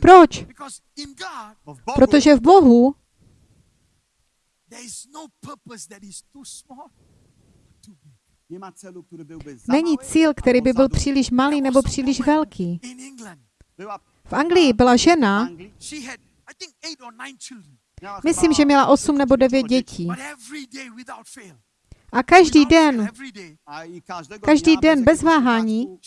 Proč? Protože v Bohu there is no není cíl, který by byl příliš malý nebo příliš velký. V Anglii byla žena, Anglii, she had, I think, eight or nine children. Miała Myslím, že měla 8 nebo 9 dzieci. dětí. A každý den, every day, A i każdego Každý den bez váhání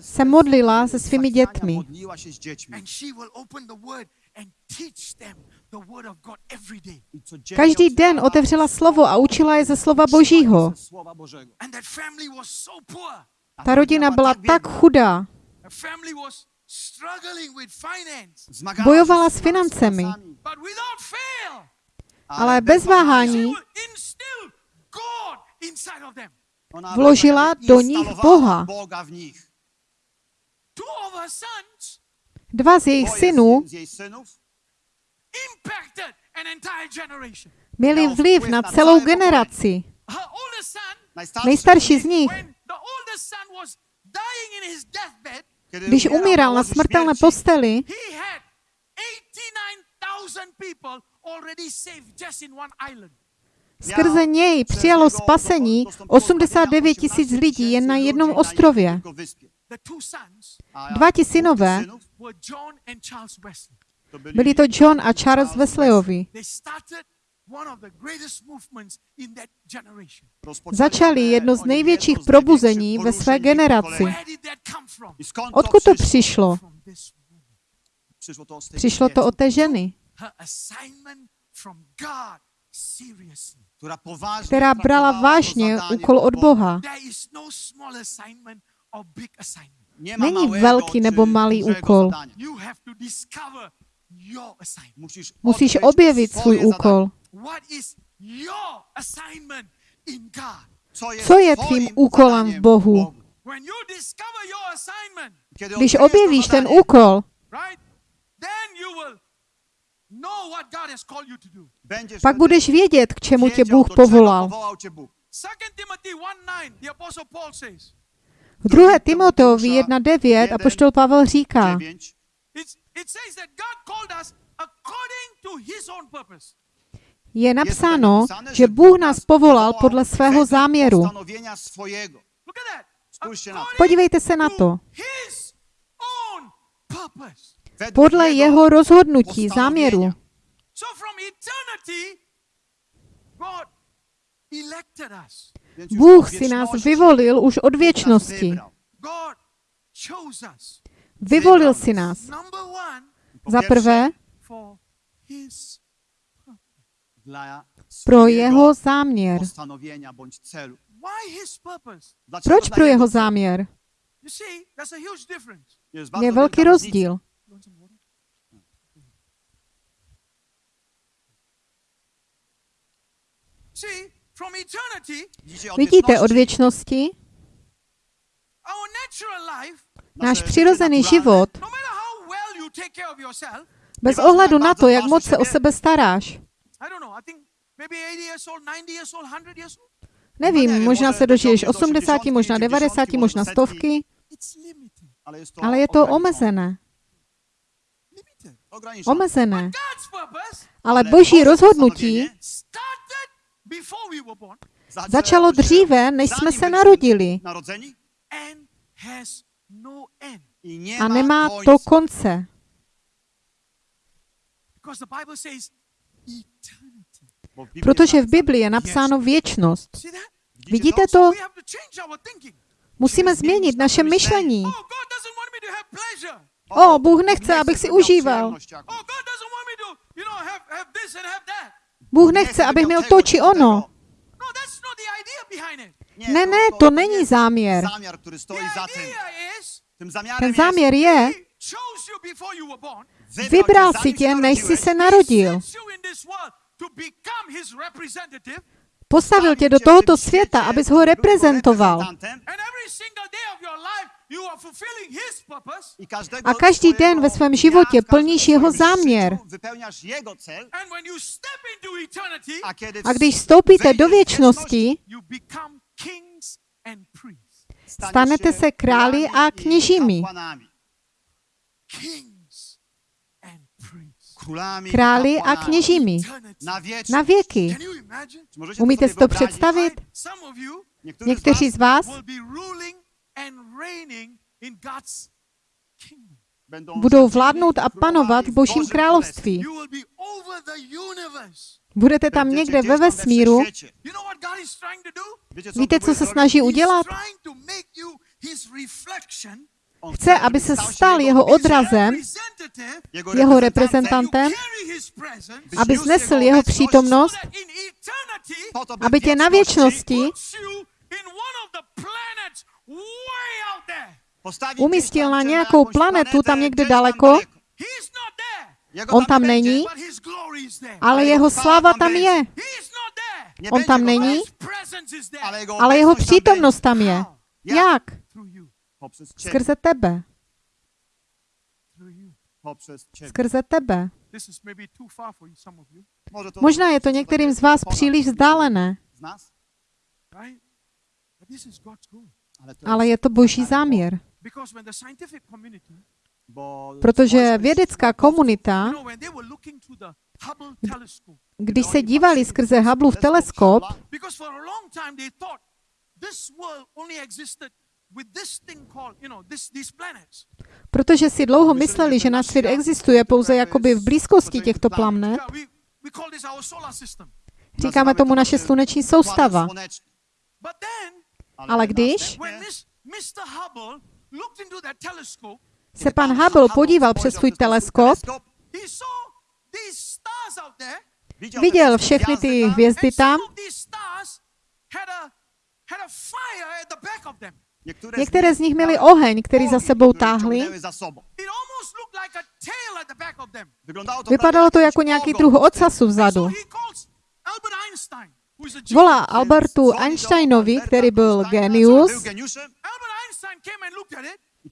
se modlila se svými dětmi. Modliła się z dziećmi. And she will open the word and teach them the word of God every day. I codziennie každý den otevřela slovo a učila je ze slova Božího. Ta rodina byla tak chudá. The family was struggling with finance. Zmagała bojovala s financemi. Ale bez váhání vložila do nich Boha. Boga w nich. Two of her sons Dva z jejich synů měli vliv na celou generaci. Nejstarší z nich, when the oldest son was dying in his deathbed, kiedy když umíral na smrtelné posteli, he had 89,000 people already saved just in one island. skrze něj přijalo spasení 89 tisíc lidí jen na jednom ostrově. The two sons Dva ti synové were John and Charles Wesley. byli to John a Charles Wesleyovi. They started one of the greatest movements in that generation. Začali jedno z největších probuzení ve své generaci. Where did that come from? Odkud to přišlo? From this woman. Přišlo to, od té ženy, která, brala vážně úkol od Boga. Boha. Není velký nebo malý dużego úkol. zadania. You have to discover your assignment. Musisz, Musíš objevit svůj úkol. What is your assignment in God? Co je tvým úkolem v Bohu? When you discover your assignment, Kiedy Když objevíš ten úkol, right? Then you will know what God has called you to do. będziesz pak budeš vědět, k čemu tě Bůh povolal. V 2. Timoteovi 1.9 apoštol Pavel říká, 9. it's, it says that God called us according to his own purpose. je napsáno, že Bůh nás povolal podle svého záměru. Podívejte se na to Podle jeho rozhodnutí, záměru. So from eternity, God elected us. Bůh si nás vyvolil už od věčnosti. Vyvolil si nás. Za prvé, pro jeho záměr. Proč pro jeho záměr? Je velký rozdíl. Water? See, Vidíte, od věčnosti our natural life, náš přirozený život, no matter how well you take care of yourself, bez ohledu na to, jak moc se o sebe staráš. I don't know, I think maybe 80 years old, 90 years old, 100 years old, Nevím, možná se dožiješ 80, možná 90, možná stovky, ale jest to, ale je to omezené. Omezené. Ale boží rozhodnutí started before we were born začalo dříve, než jsme se narodili no a nemá to konce. Because the Bible says eternity. Bo w Biblii Protože v Biblii je napsáno věčnost. Vidíte to? Musíme změnit naše myšlení. Oh. O, Bůh nechce, abych si užíval. Bůh nechce, abych měl to či ono. No. Ne, ne, to není záměr. Ten záměr je, vybral si tě, než jsi se narodil. Postavil tě do tohoto světa, abys ho reprezentoval. A každý den ve svém životě plníš jeho záměr. życiu Wypełniasz jego cel, And when you step into eternity, a když vstoupíte do věčnosti, you become kings and priests. staniesz stanete se králi a kněžími. Králi a kněžími. Na věky. Can you imagine? Czy możecie Umíte si to představit? Někteří z vás will be ruling and reigning in God's kingdom. budou vládnout a panovat v Božím království. You will be over the universe. Budete tam někde ve vesmíru. Víte, co se snaží udělat? Chce, aby se stal jeho odrazem, jeho reprezentantem, that you carry his presence, aby znesl jeho přítomnost, aby tě na věčnosti umístil na nějakou planetu tam někde daleko, on tam není, ale jeho sláva tam je. On tam není, ale jeho přítomnost tam je. Jak? Skrze tebe. Skrze tebe. Možná je to některým z vás příliš vzdálené, Ale je to boží záměr. Bo Protože vědecká komunita, když se dívali skrze Hubbleův teleskop, protože si dlouho mysleli, že náš svět existuje pouze jakoby v blízkosti těchto planet, říkáme tomu naše sluneční soustava. Ale když when this Mr. Hubble looked into that telescope, se pan Hubble podíval přes svůj teleskop, viděl všechny ty hvězdy tam, some of these stars had a, had a fire at the back of them. některé z nich měly oheň, který za sebou táhli. It almost looked like a tail at the back of them. Vypadalo to jako nějaký druh ocasu vzadu. Volá Albertu Einsteinovi, který byl genius,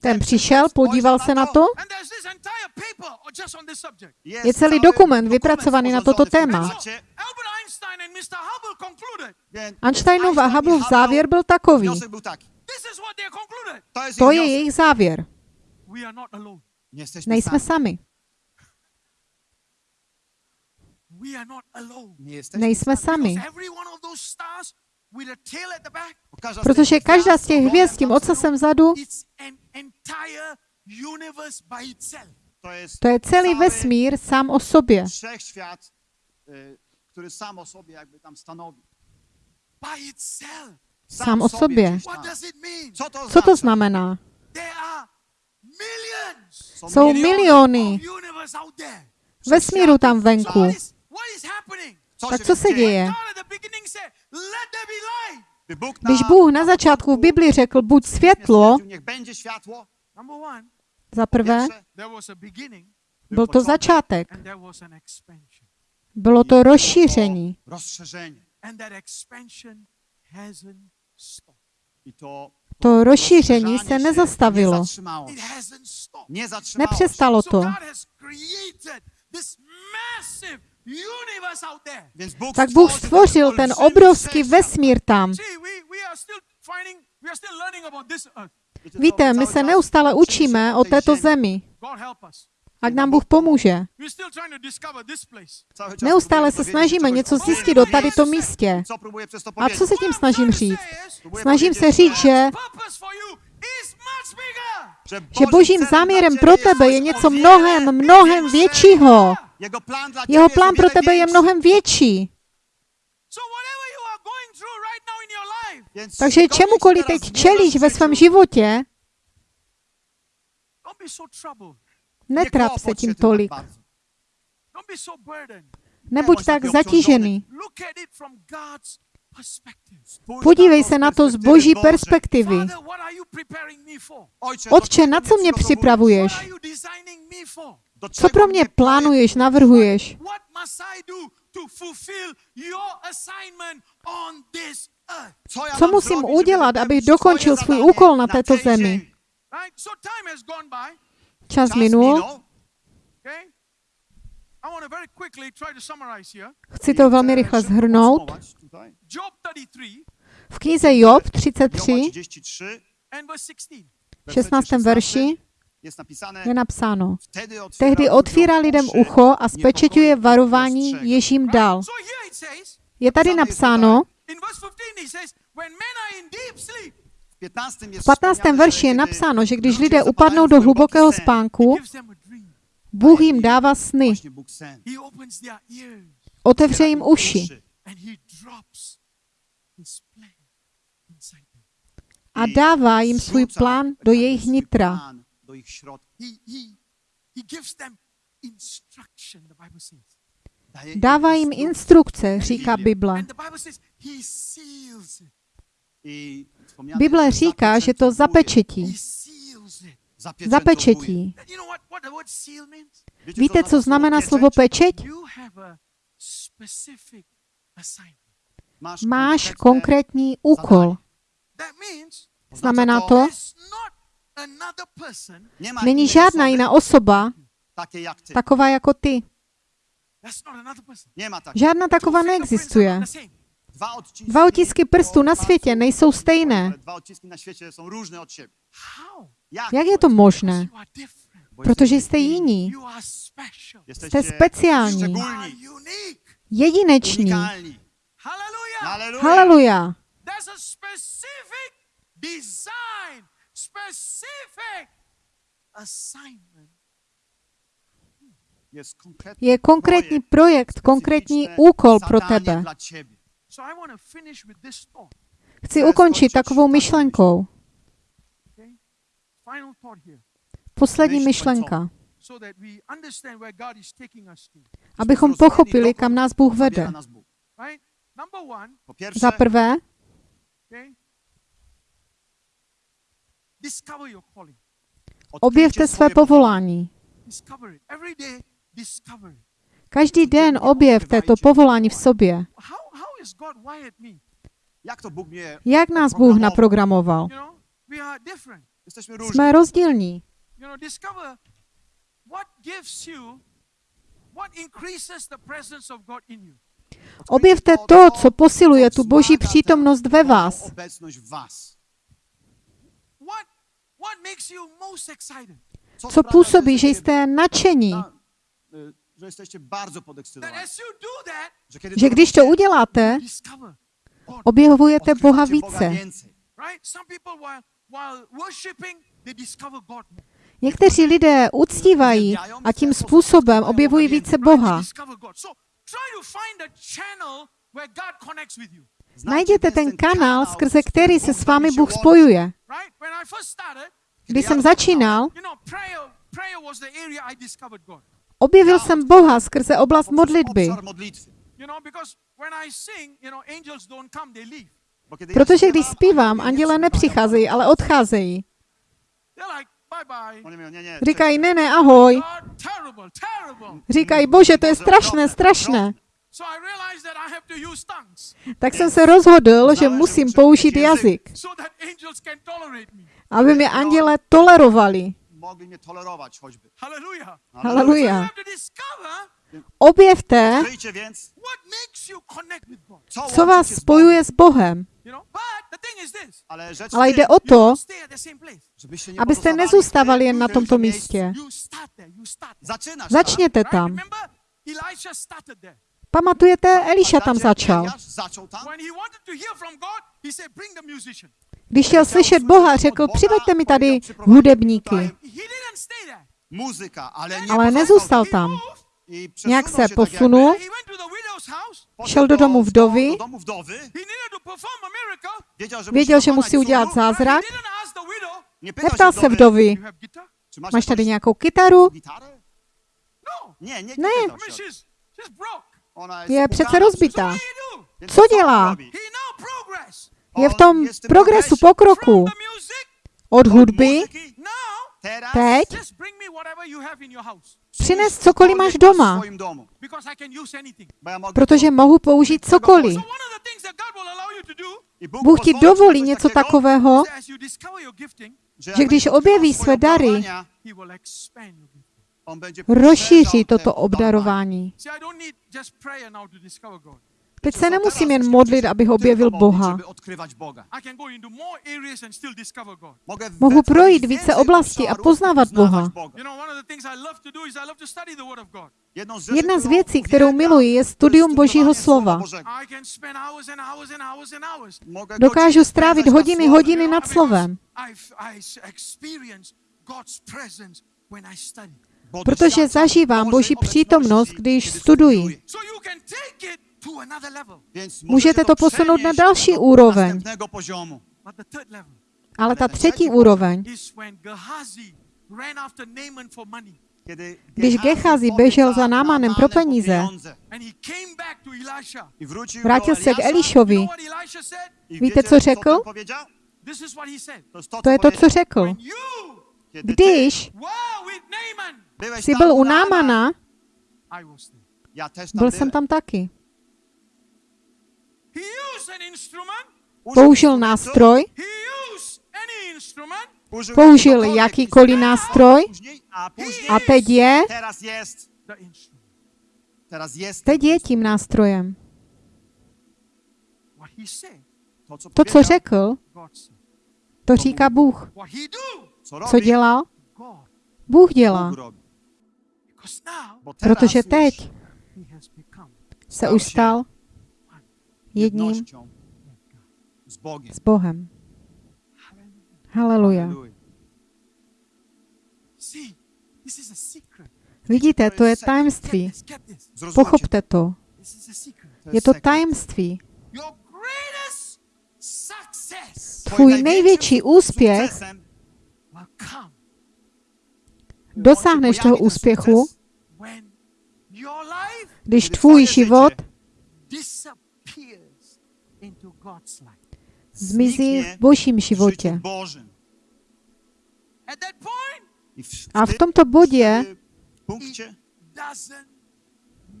ten přišel, podíval se na to. Je celý dokument vypracovaný na toto téma. Einsteinův a Hubbleův závěr byl takový. To je jejich závěr. Nejsme sami. We are not alone. Nejsme sami. Because every one of those stars with a tail at the back, Protože každá z těch hvězd s tím ocasem vzadu, to je celý vesmír sám o sobě. Itself. Sám o sobě. gdzieś What tam. does it mean? Co to Co to oznacza? znamená? There are millions Jsou miliony vesmíru tam venku. What is, what is happening? Tak co se děje? Když Bůh na začátku v Bibli řekl, buď světlo, Niech będzie światło. Number one, za prvé, byl to začátek. Bylo to rozšíření. to rozšíření se nezastavilo. Nepřestalo to. Tak Bůh stvořil ten obrovský vesmír tam. Víte, my se neustále učíme o této zemi. Ať nám Bůh pomůže. To Neustále se snažíme něco zjistit o tady tom místě. To A co se tím snažím to říct? Snažím se říct, že, že božím záměrem pro tebe je něco mnohem, mnohem většího. Jeho plán pro tebe je mnohem větší. Takže čemukoliv teď čelíš ve svém životě, netrap se tím tolik. Nebuď tak zatížený. Podívej se na to z boží perspektivy. Otče, na co mě připravuješ? Co pro mě plánuješ, navrhuješ? Co, musím udělat, abych dokončil svůj úkol na této zemi? Čas minul. Chci to velmi rychle zhrnout. podsumować tutaj. Job 33 V knize Job Joba 33, 33, and verse 16. w 16. verši je napsáno. Tehdy otvírá lidem ucho a spečeťuje varování, jež jim dal. Je tady napsáno, in verse 15, he says, When men are in deep sleep, V 15. verši je napsáno, že když lidé upadnou do hlubokého spánku. Bůh jim dává sny, otevře jim uši a dává jim svůj plán do jejich nitra. Do ich środka. He, he, he gives them instruction, the Bible says. Dává jim instrukce, říká Bible. Bible říká, že to He zapečetí. Zapečetí. Víte, co znamená slovo pečeť? Máš konkrétní úkol. Znamená to, není žádná jiná osoba taková jako ty. Žádná taková neexistuje. Dva otisky prstů na světě nejsou stejné. Jak? Je to možné? Protože jste jiní. Jste speciální. Jedineční. Haleluja. Je konkrétní projekt, konkrétní úkol pro tebe. Chci ukončit takovou myšlenkou. Poslední Myšl myšlenka. Abychom pochopili, kam nás Bůh vede. Zabiera nas objevte své povolání. Každý den objevte to povolání v sobě. How, how is God wired me? Jak to Bůh mě Jak nás Bůh naprogramoval? Jsme rozdílní. Objevte to, co posiluje tu boží přítomnost ve vás. Co působí, že jesteście jste nadšení, že když to uděláte, objevujete Boha více. Někteří lidé uctívají a tím způsobem objevují více Boha. Najděte ten kanál, skrze který se s vámi Bůh spojuje. Když jsem začínal, objevil jsem Boha skrze oblast modlitby. Protože když zpívám, anděle nepřicházejí, ale odcházejí. Říkají, ne, ne, ahoj. Říkají, bože, to je strašné, strašné. So I realized that I have to use tongues. Tak jsem se rozhodl, že musím použít jazyk, aby mě anděle tolerovali. mogli choćby. Haleluja. Objevte, co, vás spojuje s Bohem. Ale jde o to, abyste nezůstávali jen na tomto místě. Začněte tam. Pamatujete, Eliša tam začal. Když chtěl slyšet Boha, řekl, přiveďte mi tady hudebníky. Ale nezůstal tam. Nějak se posunul, šel do domu vdovy, věděl, musi že musí udělat zázrak, neptal się se vdovy, máš tady nějakou kytaru? No. Nie, nie, nie, Ne. Je přece rozbitá. Co dělá? Je v tom progresu, pokroku. Od hudby, teď, just bring me whatever you have in your house, přines cokoliv máš doma, protože mohu použít cokoliv. Bůh, ti dovolí něco takového, že když objeví své dary, rozšíří toto obdarování. Teď se nemusím jen modlit, abych objevil Boha. Mohu projít více oblastí a poznávat Boha. Jedna z věcí, kterou miluji, je studium Božího slova. Dokážu strávit hodiny, hodiny nad slovem, Protože zažívám Boží přítomnost, když studuji. Můžete to posunout na další úroveň. Ale ta třetí úroveň, Když Gehazi běžel za Námanem pro peníze, vrátil se k Elišovi. Víte, co řekl? To, je to, co řekl. Když jsi tam byl u Námana, byl jsem tam taky. Použil nástroj, použil jakýkoliv nástroj. A teď je, teraz jest, The instrument. teraz jest. Teď je tím nástrojem. To, co, To, co powiedział, řekl, to říká Bůh. Co, dělal? Bůh dělá. Protože teď se už stal jedním s Bohem. Haleluja. Vidíte, to je tajemství. Pochopte to. Je to tajemství. Tvůj největší úspěch, dosáhneš toho úspěchu, když tvůj život zmizí v božím životě. A v tym- tomto bodě wtedy w punkcie doesn't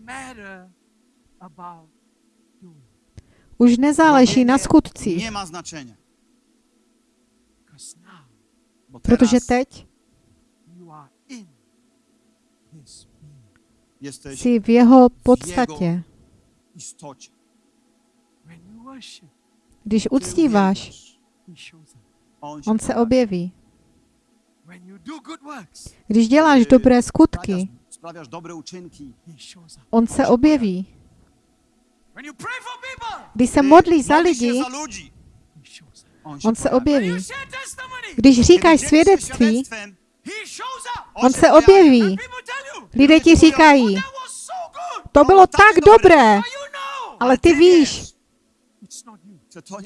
matter about doing. už nezáleží na skutcích, nie ma znaczenia. Because now Bo protože teď you are in His being. jesteś jsi v jeho podstatě. Když uctíváš. On, se objeví. Když děláš dobré skutky, on se objeví. Když se Ty modlíš za lidi. On, se objeví. Když říkáš svědectví, on se objeví. Lidé ti říkají, to bylo tak dobré, ale ty víš,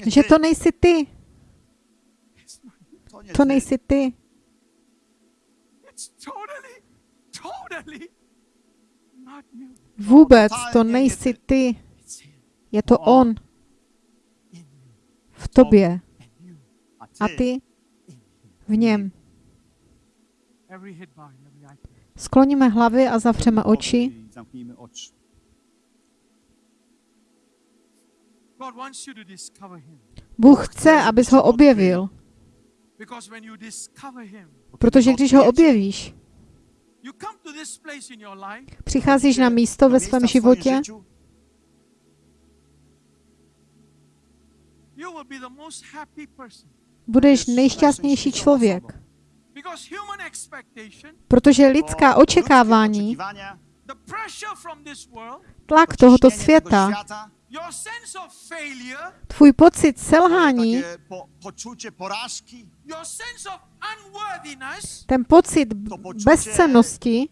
že to nejsi ty. To nejsi ty. Vůbec to nejsi ty. Je to on v tobě a ty v něm. Skloníme hlavy a zavřeme oči. Bůh chce, abys ho objevil, protože když ho objevíš, přicházíš na místo ve svém životě, budeš nejšťastnější člověk, protože lidská očekávání, the pressure from this world, tlak tohoto světa, your sense of failure, tvůj pocit selhání, ten pocit bezcennosti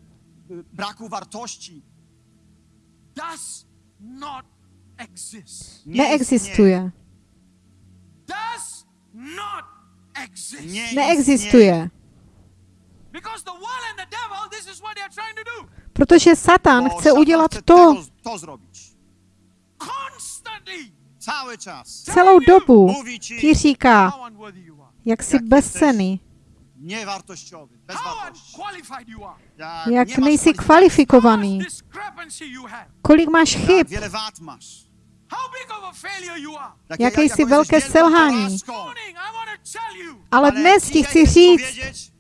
nie neexistuje. Neexistuje. Protože Satan Bo chce udělat to. tego- to zrobić. Constantly. Cały czas. celou dobu. Ti říká, jak jsi bezcený, Jak, nejsi kvalifikovaný, kolik máš chyb, Jaké jsi velké selhání. Ale dnes ti chci chcę říct,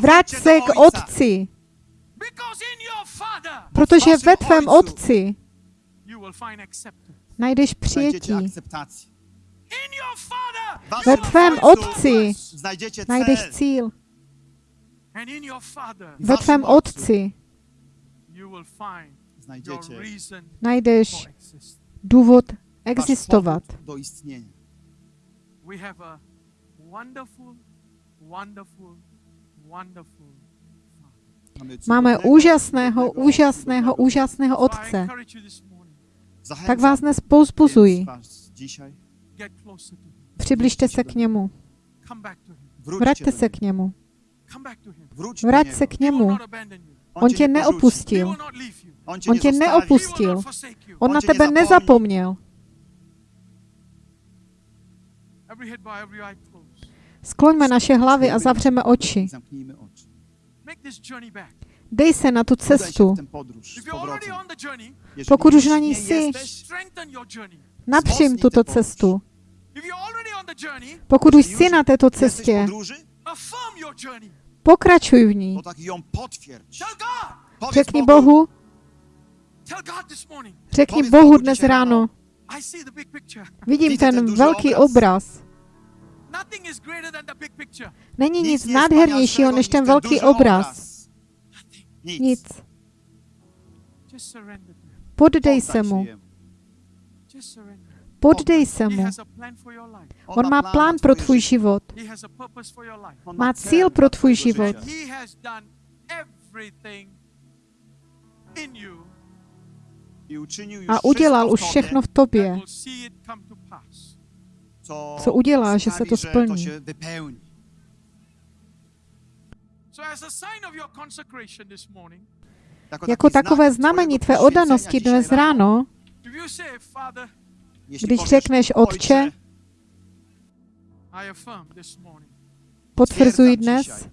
Vrať se k otci, protože ve tvém otci najdeš přijetí. Ve tvém otci najdeš cíl. Ve tvém otci najdeš důvod existovat. Máme úžasného, úžasného, úžasného Otce. Tak vás dnes pouzbuzuji. Přibližte se k němu. Vraťte se k němu. Vrať se k němu. On tě neopustil. On tě neopustil. On na tebe nezapomněl. Skloňme naše hlavy a zavřeme oči. Dej se na tu cestu. Pokud už na ní jsi, napřím tuto cestu. Pokud už jsi na této cestě, pokračuj v ní. Řekni Bohu, řekni Bohu dnes ráno, vidím ten velký obraz. Není nic nádhernějšího než ten velký obraz. Nic. Poddej se mu. Poddej se mu. On má plán pro tvůj život. Má cíl pro tvůj život. A udělal už všechno v tobě, co udělá, že se to splní. Jako, jako takové znamení tvé odanosti dnes ráno, když řekneš, Otče, potvrzuji dnes,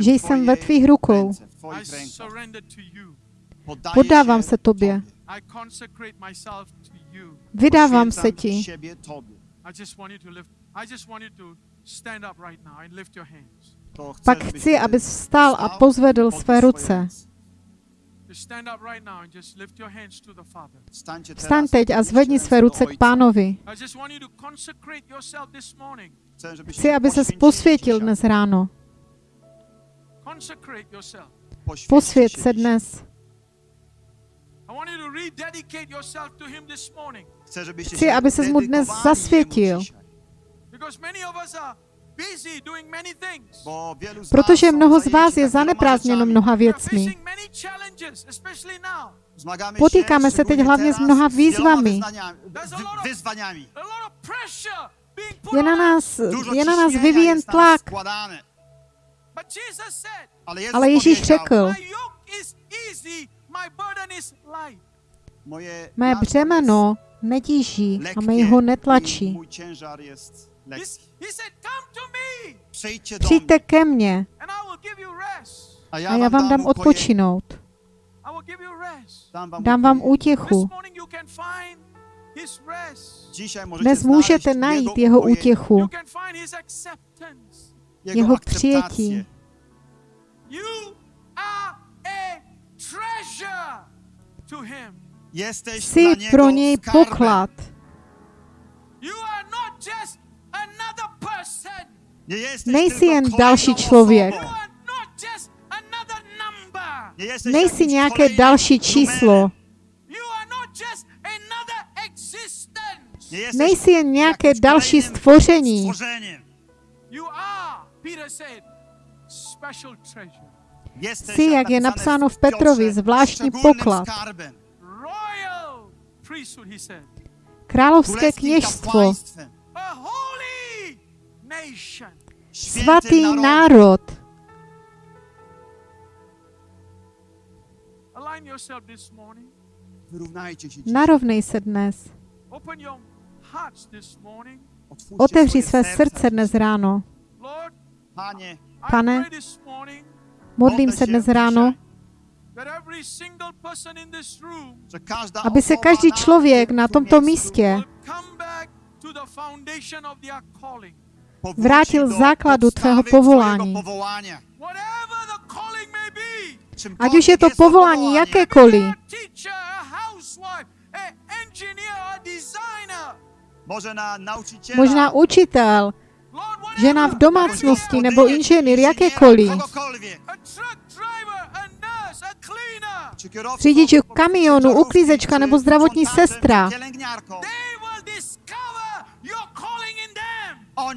že jsem ve tvých rukou. Podávám se tobě. Vydávám se ti. Pak chci, abys vstal a pozvedl své ruce. Vstaň teď a zvedni své ruce k pánovi. Chci, aby se posvětil dnes ráno. Posvět se dnes. Chci, aby se mu dnes zasvětil. Protože mnoho z vás je zaneprázdněno mnoha věcmi. Potýkáme se teď hlavně s mnoha výzvami. Je na nás, je na nás vyvíjen tlak. Ale Ježíš řekl, Mé břemeno netíží a mě ho netlačí. Přijďte ke mně a já vám dám odpočinout. Dám vám útěchu. Dnes můžete najít jeho útěchu, jeho přijetí. Jsi pro něj poklad. Nejsi jen další člověk. Nejsi nějaké další číslo. Nejsi jen nějaké další stvoření. Jsi, jak je napsáno v Petrovi, zvláštní poklad. Královské kněžstvo. Svatý národ. Narovnej se dnes. Otevři své srdce dnes ráno. Pane, Modlím se dnes ráno, aby se každý člověk na tomto místě vrátil základu tvého povolání. Ať už je to povolání jakékoliv, možná učitel, žena v domácnosti nebo inženýr, jakékoliv. Řidič kamionu, uklízečka nebo zdravotní sestra.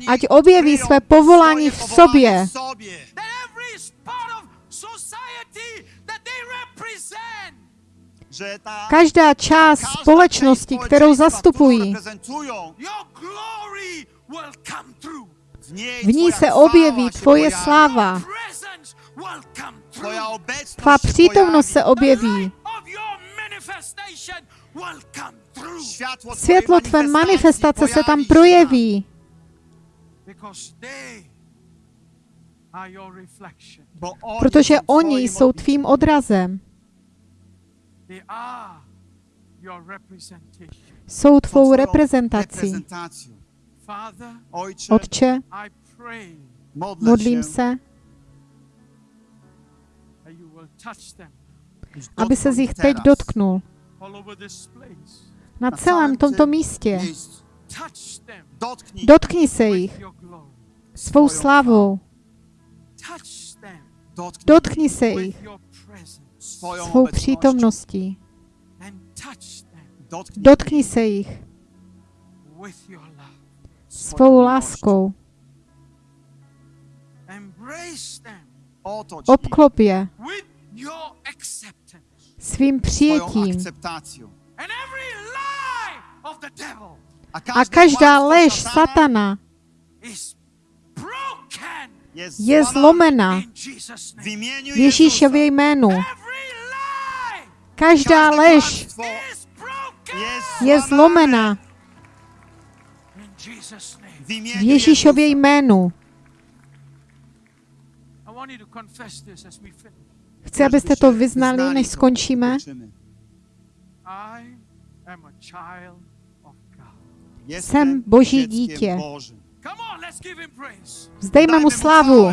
Ať objeví své povolání v sobě. Každá část společnosti, kterou zastupují, v ní se objeví tvoje sláva. Tvá přítomnost se objeví. Světlo tvé manifestace se tam projeví. Protože oni jsou tvým odrazem. Jsou tvou reprezentací. Otče, modlím se, aby se z nich teď dotknul. Na celém tomto místě. Dotkni. Se jich svou slavou. Dotkni se jich svou přítomností. Dotkni se jich svou láskou. Obklop je. Svým přijetím. A každá lež satana je zlomena. v Ježíšově jménu. Každá lež je zlomena. V Ježíšově jménu. Chci, abyste to vyznali, než skončíme. Jsem Boží dítě. Vzdejme mu slávu.